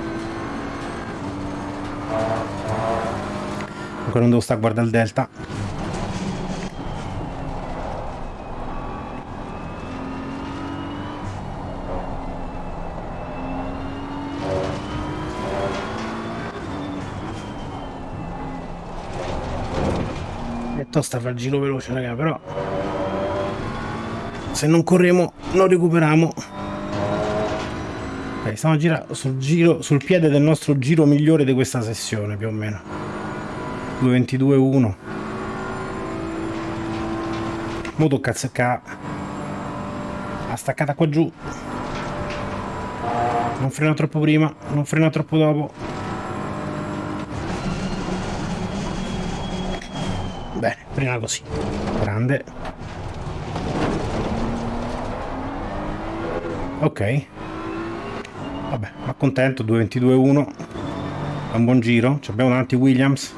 Ancora non devo stare a guardare il delta. tosta fa il giro veloce raga però. Se non corriamo non recuperiamo. Stiamo a girare sul, giro, sul piede del nostro giro migliore di questa sessione più o meno 2.22.1 mo tocca azzeccare la staccata qua giù non frena troppo prima non frena troppo dopo Bene, prima così. Grande. Ok. Vabbè, ma contento, 2.22.1. È un buon giro. Ci abbiamo davanti Williams.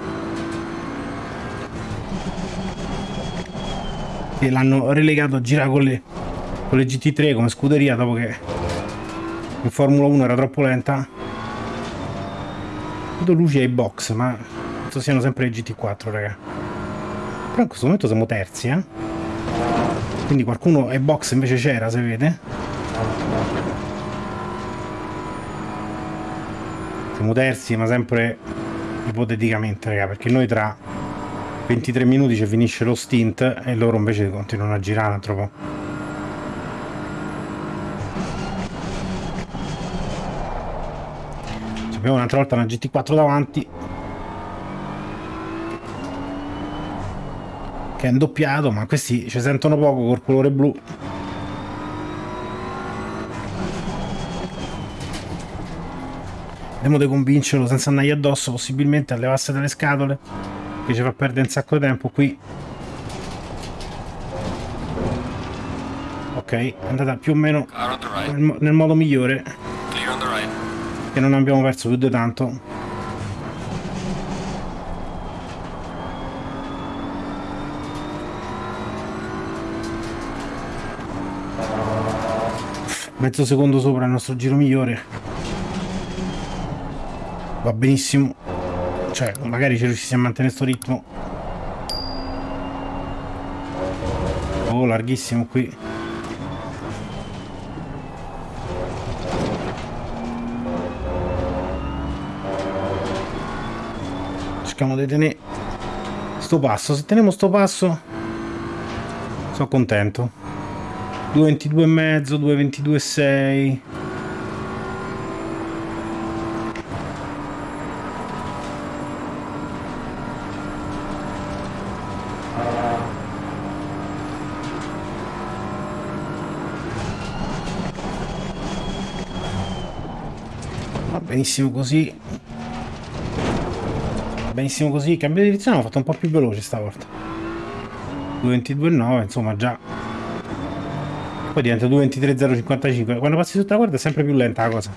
Che l'hanno relegato a girare con le, con le GT3 come scuderia dopo che in Formula 1 era troppo lenta. Vedo luci ai box, ma penso siano sempre le GT4, raga. Però in questo momento siamo terzi, eh? Quindi qualcuno ai box invece c'era, se vede. Siamo terzi, ma sempre ipoteticamente, raga, perché noi tra 23 minuti ci finisce lo stint e loro invece continuano a girare un altro po'. Abbiamo un'altra volta una GT4 davanti. Che è indoppiato ma questi ci sentono poco col colore blu. Vediamo di convincerlo senza andargli addosso possibilmente a levarsi dalle scatole che ci fa perdere un sacco di tempo qui. Ok è andata più o meno nel, nel modo migliore. Che non abbiamo perso più di tanto. Mezzo secondo sopra il nostro giro migliore. Va benissimo cioè magari ci riusciamo a mantenere questo ritmo. Oh larghissimo qui. Cerchiamo di tenere sto passo. Se teniamo sto passo sono contento. 2.22 e mezzo, 2.22 benissimo così. Benissimo così. Cambio di direzione l'ho fatto un po' più veloce stavolta. 2.22,9 insomma già poi diventa 2.23.055 quando passi sotto la guardia è sempre più lenta la cosa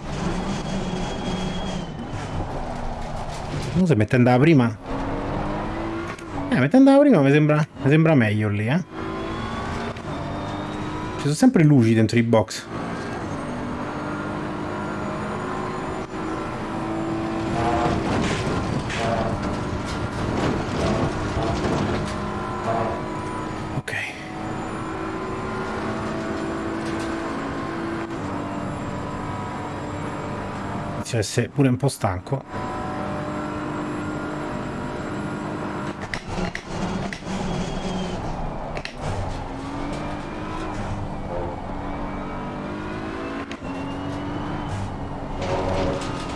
non se mette andava prima eh mette andava prima mi sembra, mi sembra meglio lì eh ci sono sempre luci dentro i box inizio a essere pure un po' stanco.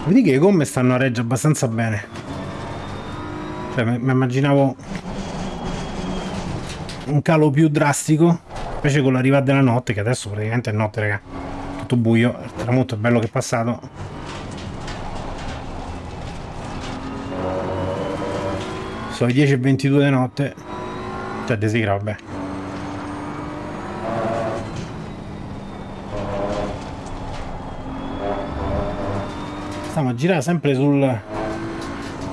Vedi che le gomme stanno a reggio abbastanza bene. Cioè mi immaginavo un calo più drastico invece con l'arrivata della notte che adesso praticamente è notte raga. Tutto buio il tramonto bello che è passato sono le 10 e 22 di notte. Cioè di sera vabbè stiamo a girare sempre sul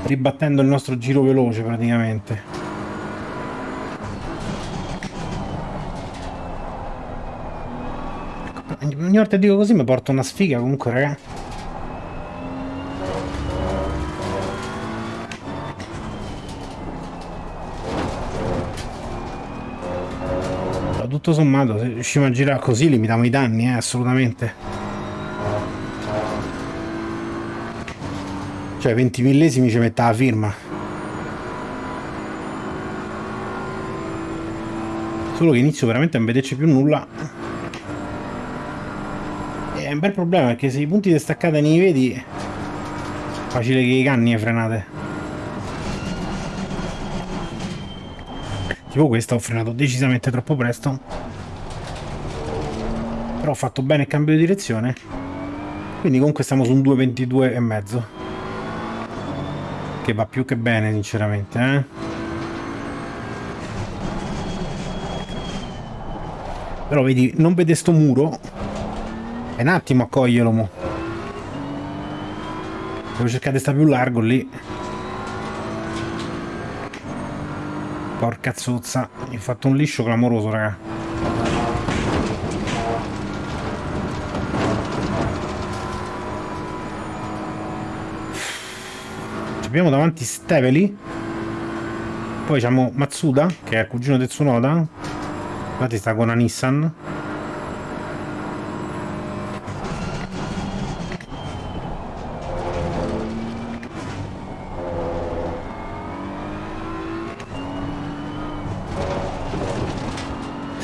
ribattendo il nostro giro veloce praticamente. Ogni volta dico così mi porta una sfiga comunque ragazzi tutto sommato se riusciamo a girare così limitiamo i danni eh, assolutamente Cioè 20 millesimi ci metta la firma. Solo che inizio veramente a non vederci più nulla. È un bel problema perché se i punti di staccata ne vedi facile che i canni frenate. Tipo questa ho frenato decisamente troppo presto. Però ho fatto bene il cambio di direzione. Quindi comunque stiamo su un 2.22 e mezzo che va più che bene sinceramente eh? però vedi non vede sto muro è un attimo a coglierlo mo devo cercare di stare più largo lì porca zozza. Mi ha fatto un liscio clamoroso raga. Abbiamo davanti Steveli poi abbiamo Matsuda che è il cugino del Tsunoda. Infatti sta con la Nissan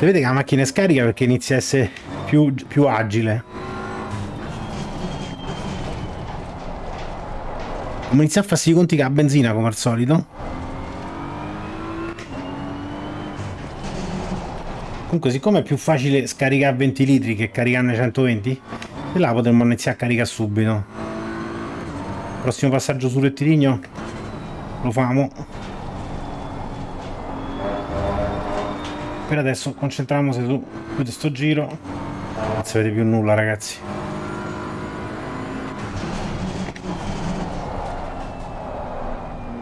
si vede che la macchina è scarica perché inizia a essere più, più agile Come iniziare a farsi i conti che ha benzina come al solito. Comunque siccome è più facile scaricare 20 litri che caricarne 120, e là potremmo iniziare a caricare subito. Prossimo passaggio sul rettilineo lo famo. Per adesso concentriamoci su questo giro. Non si vede più nulla ragazzi.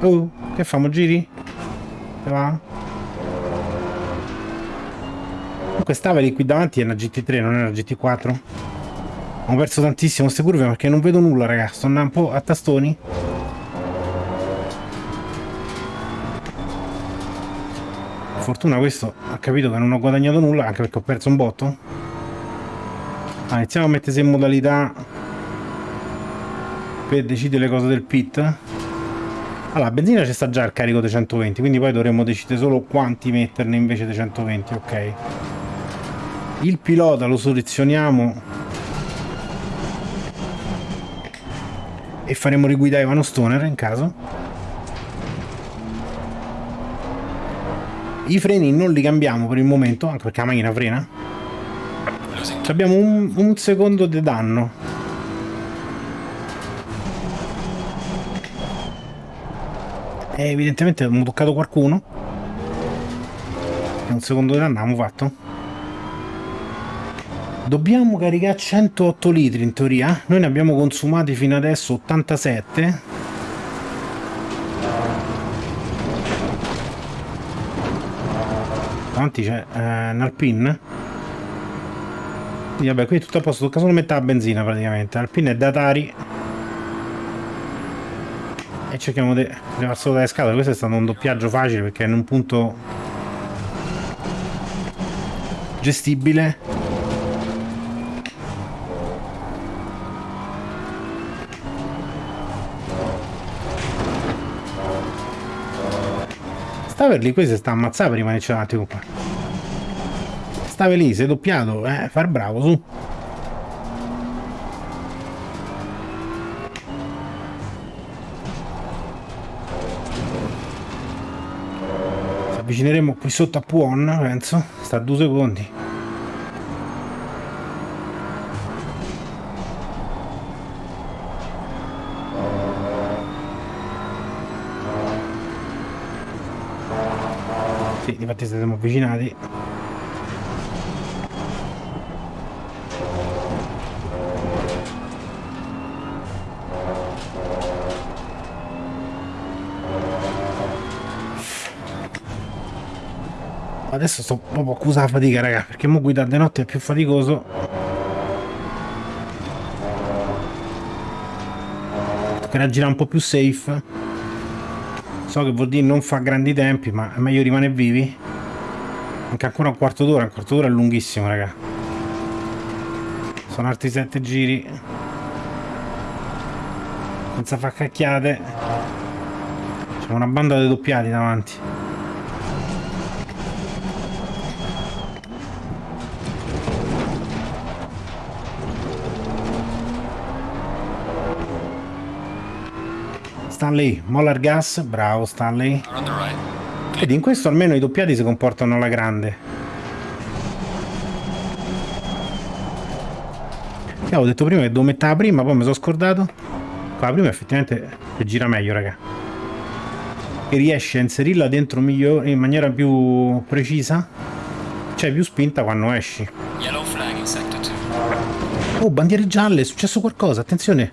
Oh, che famo? Giri? Che va? Comunque Staveli qui davanti è una GT3, non è una GT4. Ho perso tantissimo queste curve perché non vedo nulla, ragazzi. Sto andando un po' a tastoni. Fortuna questo ha capito che non ho guadagnato nulla, anche perché ho perso un botto. Ah, iniziamo a mettersi in modalità per decidere le cose del pit. Allora, benzina ci sta già il carico dei 120, quindi poi dovremmo decidere solo quanti metterne invece dei 120, ok. Il pilota lo selezioniamo e faremo riguidare Ivano Stoner in caso. I freni non li cambiamo per il momento, anche perché la macchina frena. Abbiamo un, un secondo di danno. E evidentemente abbiamo toccato qualcuno. Un secondo di danno abbiamo fatto. Dobbiamo caricare 108 litri in teoria. Noi ne abbiamo consumati fino adesso 87. Davanti c'è eh, un Alpine. Quindi vabbè, qui è tutto a posto, tocca solo mettere la benzina praticamente. Alpine è da Atari e cerchiamo di levarselo dalle scatole questo è stato un doppiaggio facile perché è in un punto gestibile stava lì questo sta prima che c'è un attimo qua. Stava lì sei doppiato eh far bravo su. Avvicineremo qui sotto a Puon penso sta a due secondi Sì, infatti siamo avvicinati. Adesso sto proprio accusa la fatica, raga, perché mo guidare di notte è più faticoso. Toccherà girare un po' più safe. So che vuol dire non fa grandi tempi, ma è meglio rimanere vivi. Anche ancora un quarto d'ora, un quarto d'ora è lunghissimo, raga. Sono altri sette giri. Senza far cacchiate. C'è una banda di doppiati davanti. Stanley, Molar Gas, bravo Stanley. Vedi, in questo almeno i doppiati si comportano alla grande. Che avevo detto prima che devo mettere la prima, poi mi sono scordato. Qua la prima effettivamente gira meglio, raga. E riesce a inserirla dentro in maniera più precisa. Cioè più spinta quando esci. Oh, bandiere gialle, è successo qualcosa, attenzione.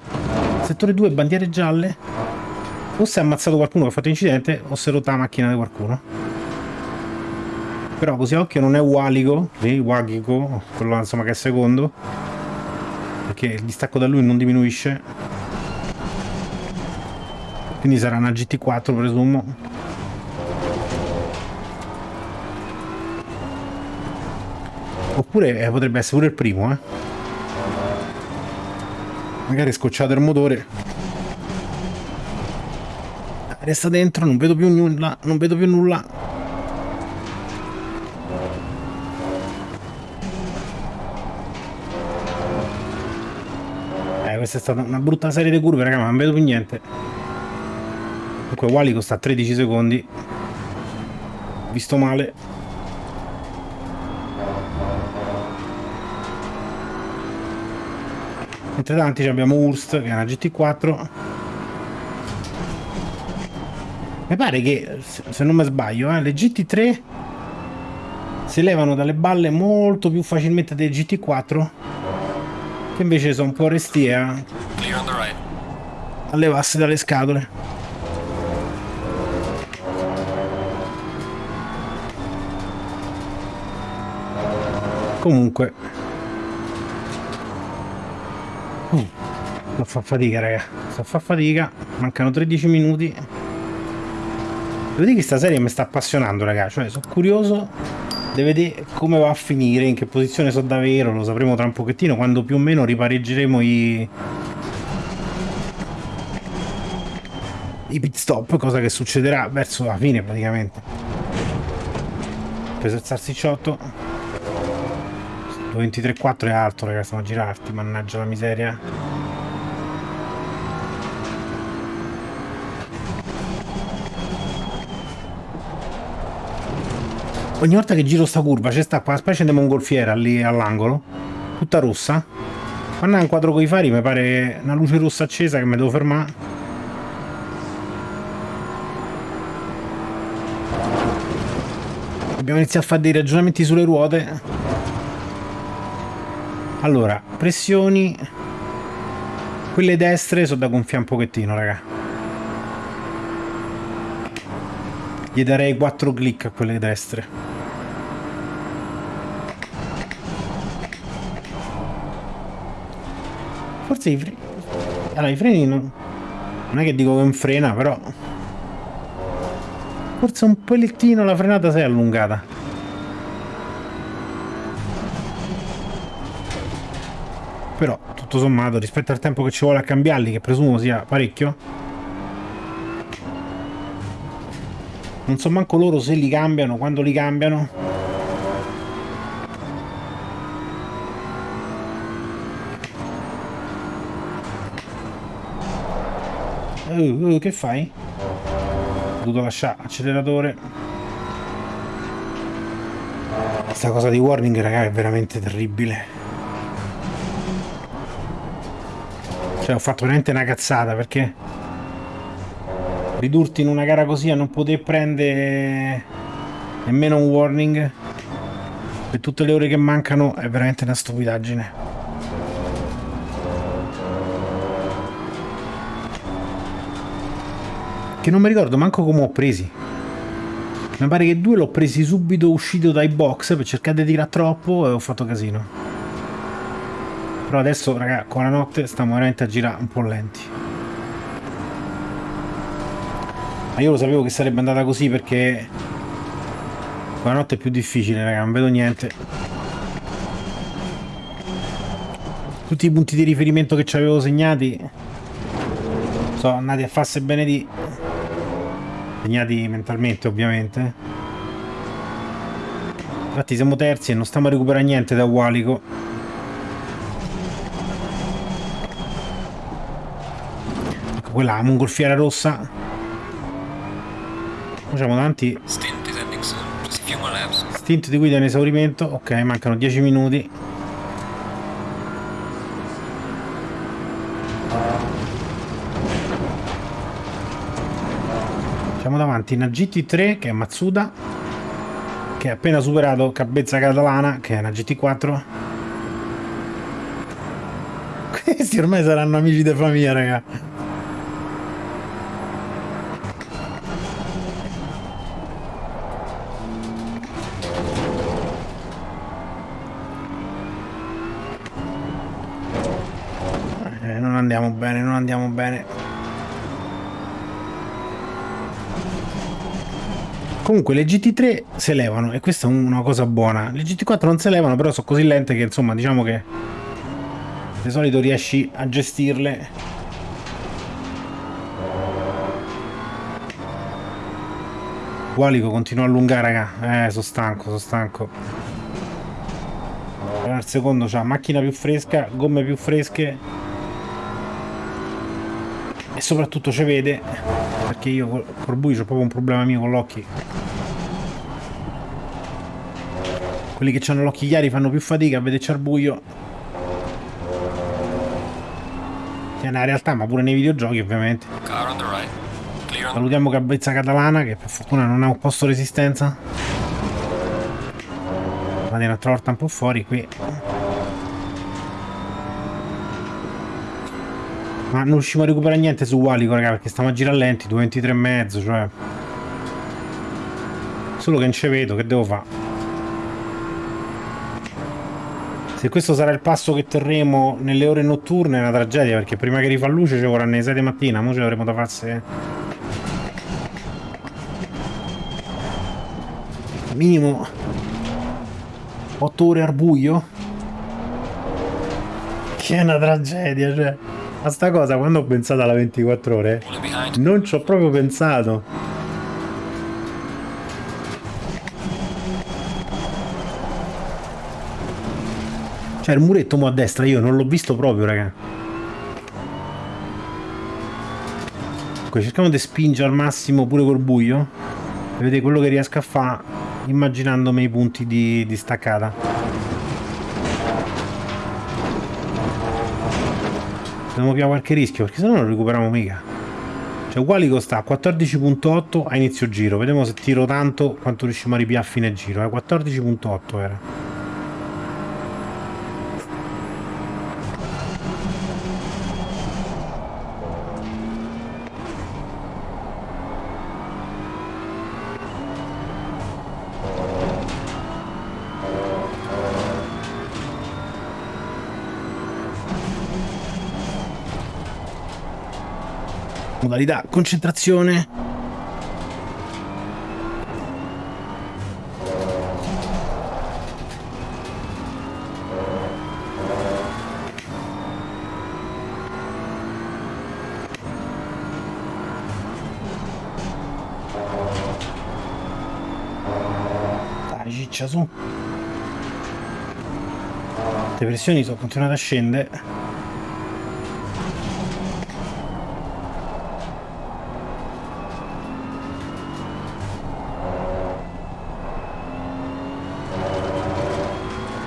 Settore 2, bandiere gialle o si è ammazzato qualcuno che ha fatto incidente o si è rotta la macchina di qualcuno. Però così a occhio non è Waligo lì, Wagico quello insomma che è secondo. Perché il distacco da lui non diminuisce. Quindi sarà una GT4 presumo. Oppure eh, potrebbe essere pure il primo eh. Magari scocciato il motore Resta dentro, non vedo più nulla, non vedo più nulla. Eh, questa è stata una brutta serie di curve, raga, ma non vedo più niente. Comunque Wally sta a 13 secondi. Visto male. Mentre davanti abbiamo Urst, che è una GT4. Mi pare che, se non mi sbaglio, eh, le GT3 si levano dalle balle molto più facilmente delle GT4 che invece sono un po' restie a, a levarsi dalle scatole. Comunque. Uh, fa fatica raga, sto a fa fatica, mancano 13 minuti Devo dire che questa serie mi sta appassionando, ragazzi. Cioè, sono curioso di vedere come va a finire, in che posizione sono davvero, lo sapremo tra un pochettino, quando più o meno ripareggeremo i... i pit stop, cosa che succederà verso la fine praticamente. Preso il salsicciotto. 23.4 è alto, ragazzi, stiamo a girarti, mannaggia la miseria. Ogni volta che giro sta curva c'è sta quella specie di mongolfiera lì all'angolo, tutta rossa. Quando è un quadro con i fari mi pare una luce rossa accesa che mi devo fermare. Abbiamo iniziato a fare dei ragionamenti sulle ruote. Allora, pressioni. Quelle destre sono da gonfiare un pochettino, raga. Gli darei 4 clic a quelle destre. Forse i freni... Allora, i freni non... Non è che dico che non frena, però... Forse un pellettino la frenata si è allungata. Però, tutto sommato, rispetto al tempo che ci vuole a cambiarli, che presumo sia parecchio... Non so manco loro se li cambiano, quando li cambiano. Uh, uh, che fai? Ho dovuto lasciare acceleratore. Questa cosa di warning, raga, è veramente terribile. Cioè, ho fatto veramente una cazzata, perché... Ridurti in una gara così a non poter prendere nemmeno un warning per tutte le ore che mancano è veramente una stupidaggine. Che non mi ricordo manco come ho presi. Mi pare che due l'ho presi subito uscito dai box per cercare di tirare troppo e ho fatto casino. Però adesso raga con la notte stiamo veramente a girare un po' lenti ma io lo sapevo che sarebbe andata così perché la notte è più difficile raga non vedo niente. Tutti i punti di riferimento che ci avevo segnati sono andati a farsi bene di segnati mentalmente ovviamente. Infatti siamo terzi e non stiamo a recuperare niente da Walico. Ecco quella la mongolfiera rossa facciamo davanti stint di guida in esaurimento. Ok mancano 10 minuti. Siamo davanti a una GT3 che è Matsuda, che ha appena superato Cabezza Catalana, che è una GT4. Questi ormai saranno amici di famiglia, raga. Comunque le GT3 si elevano e questa è una cosa buona. Le GT4 non si elevano, però sono così lente che insomma diciamo che di solito riesci a gestirle. Qualico continua a allungare, raga. Eh, sono stanco, sono stanco. Al secondo c'ha macchina più fresca, gomme più fresche. E soprattutto ci vede, perché io col buio ho proprio un problema mio con l'occhio. Quelli che hanno l'occhio chiari fanno più fatica a vederci al buio. Che è una realtà, ma pure nei videogiochi ovviamente. Salutiamo Cabezza Catalana che per fortuna non ha un posto resistenza. Vado un'altra volta un po' fuori qui. Ma non riusciamo a recuperare niente su Walico, raga, perché stiamo a girare lenti, 23 e mezzo, cioè... Solo che non ci vedo, che devo fare? Se questo sarà il passo che terremo nelle ore notturne è una tragedia perché prima che rifà luce ci vorranno le 6 di mattina, ora ce l'avremo da farsi minimo 8 ore al buio. Che è una tragedia cioè. A sta cosa quando ho pensato alla 24 ore non ci ho proprio pensato Cioè il muretto mo a destra io non l'ho visto proprio, raga. Ecco, cerchiamo di spingere al massimo pure col buio. E vedete quello che riesco a fare immaginandomi i punti di, di staccata. Dobbiamo più qualche rischio perché sennò non recuperiamo mica. Cioè uguali costa 14.8 a inizio giro. Vediamo se tiro tanto quanto riusciamo a ripiare a fine giro. Eh? 14.8 era. Modalità concentrazione. Dai ciccia su. Le pressioni sono continuate a scendere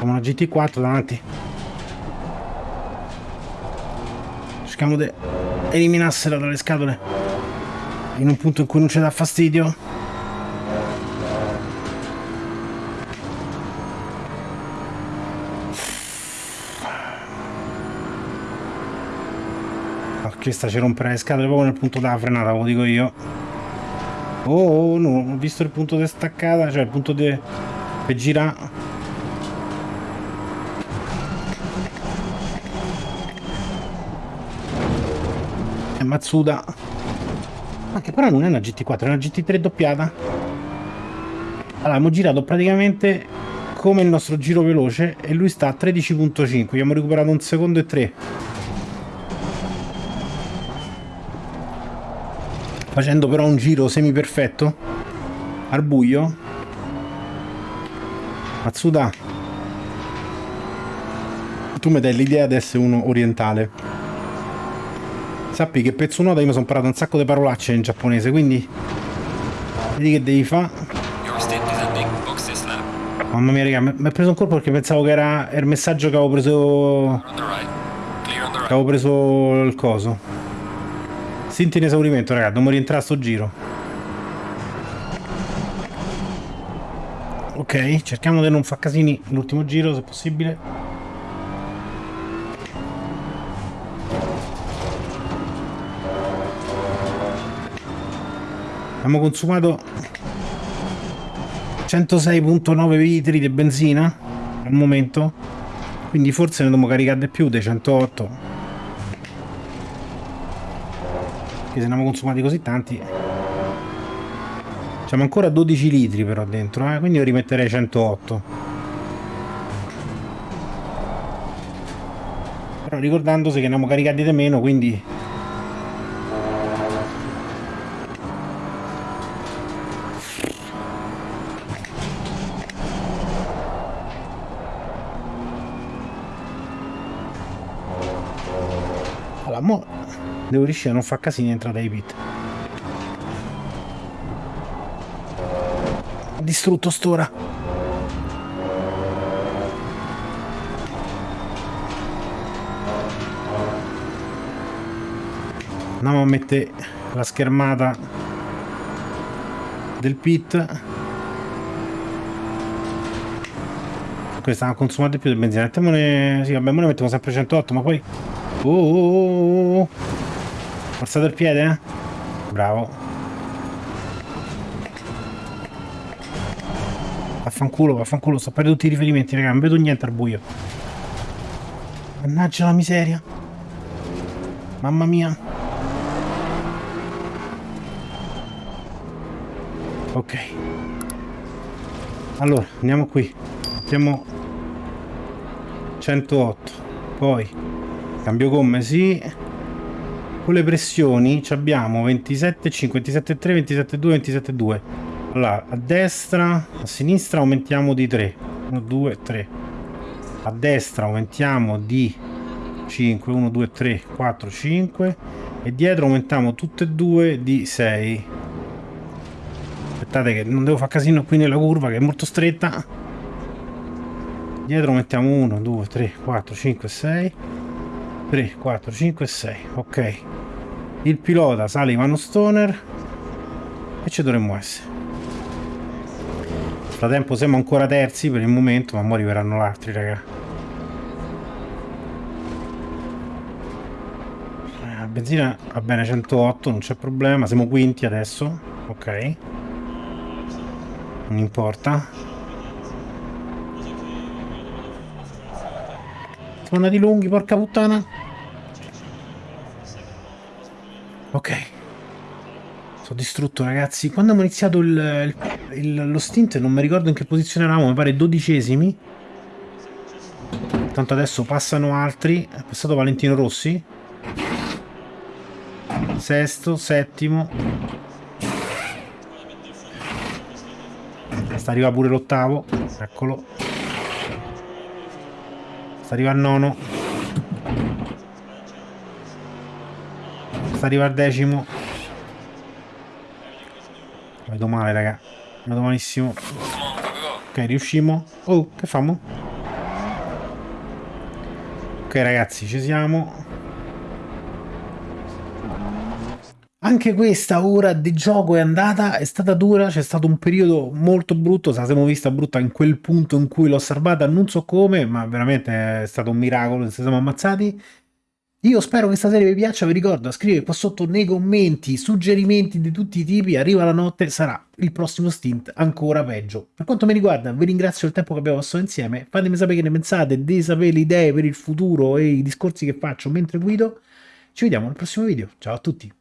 Abbiamo una GT4 davanti. Cerchiamo di eliminarsela dalle scatole. In un punto in cui non ci dà fastidio. Questa ci romperà le scatole proprio nel punto della frenata, ve lo dico io. Oh, oh no, ho visto il punto di staccata, cioè il punto di... per girare Mazzuda. Anche però non è una GT4, è una GT3 doppiata. Allora, abbiamo girato praticamente come il nostro giro veloce e lui sta a 13.5, abbiamo recuperato un secondo e tre. Facendo però un giro semi perfetto al buio. Matsuda, tu mi dai l'idea di essere uno orientale. Sappi che pezzo nota io mi sono imparato un sacco di parolacce in giapponese, quindi vedi che devi fare Mamma mia, raga, mi ha preso un colpo perché pensavo che era il messaggio che avevo preso... Che avevo preso il coso. Sinti in esaurimento, raga, dobbiamo rientrare a sto giro. Ok, cerchiamo di non far casini l'ultimo giro, se possibile. Abbiamo consumato 106.9 litri di benzina al momento quindi forse ne dobbiamo caricare di più dei 108 che se ne abbiamo consumati così tanti C'è ancora 12 litri però dentro eh? quindi io rimetterei 108 però ricordandosi che ne abbiamo caricati di meno quindi mo devo riuscire a non far casini entrare ai pit. Distrutto stora. Andiamo a mettere la schermata del pit. Questa ha consumato più del benzina mettiamone sì vabbè ne mettiamo sempre 108 ma poi Oh, oh, oh, Forzato il piede? Bravo. Vaffanculo, vaffanculo, sto perdendo tutti i riferimenti, raga, non vedo niente al buio. Mannaggia la miseria. Mamma mia. Ok. Allora, andiamo qui. Mettiamo 108. Poi Cambio gomme sì. Con le pressioni abbiamo 27,5, 27,3, 27,2, 27,2. Allora, a destra, a sinistra aumentiamo di 3. 1, 2, 3. A destra aumentiamo di 5, 1, 2, 3, 4, 5. E dietro aumentiamo tutte e due di 6. Aspettate che non devo fare casino qui nella curva che è molto stretta. Dietro mettiamo 1, 2, 3, 4, 5, 6. 3, 4, 5 6. Ok. Il pilota sale Ivano Stoner e ci dovremmo essere. Nel frattempo siamo ancora terzi per il momento, ma ora arriveranno gli altri, raga. La benzina va bene 108, non c'è problema, siamo quinti adesso. Ok. Non importa. Siamo andati lunghi, porca puttana. Ok. Sono distrutto ragazzi. Quando abbiamo iniziato il, il, lo stint non mi ricordo in che posizione eravamo, mi pare dodicesimi. Tanto adesso passano altri. È passato Valentino Rossi. Sesto, settimo. Sta arrivando pure l'ottavo. Eccolo. Sta arrivando il nono. sta arriva al decimo vedo male raga. Vedo malissimo. Ok riuscimo. Oh che famo? Ok ragazzi ci siamo anche questa ora di gioco è andata, è stata dura, c'è stato un periodo molto brutto, se la siamo vista brutta in quel punto in cui l'ho osservata, non so come, ma veramente è stato un miracolo, ci siamo ammazzati Io spero che questa serie vi piaccia, vi ricordo, scrivete qua sotto nei commenti suggerimenti di tutti i tipi, arriva la notte, sarà il prossimo stint ancora peggio. Per quanto mi riguarda, vi ringrazio del tempo che abbiamo passato insieme, fatemi sapere che ne pensate, di sapere le idee per il futuro e i discorsi che faccio mentre guido. Ci vediamo nel prossimo video, ciao a tutti!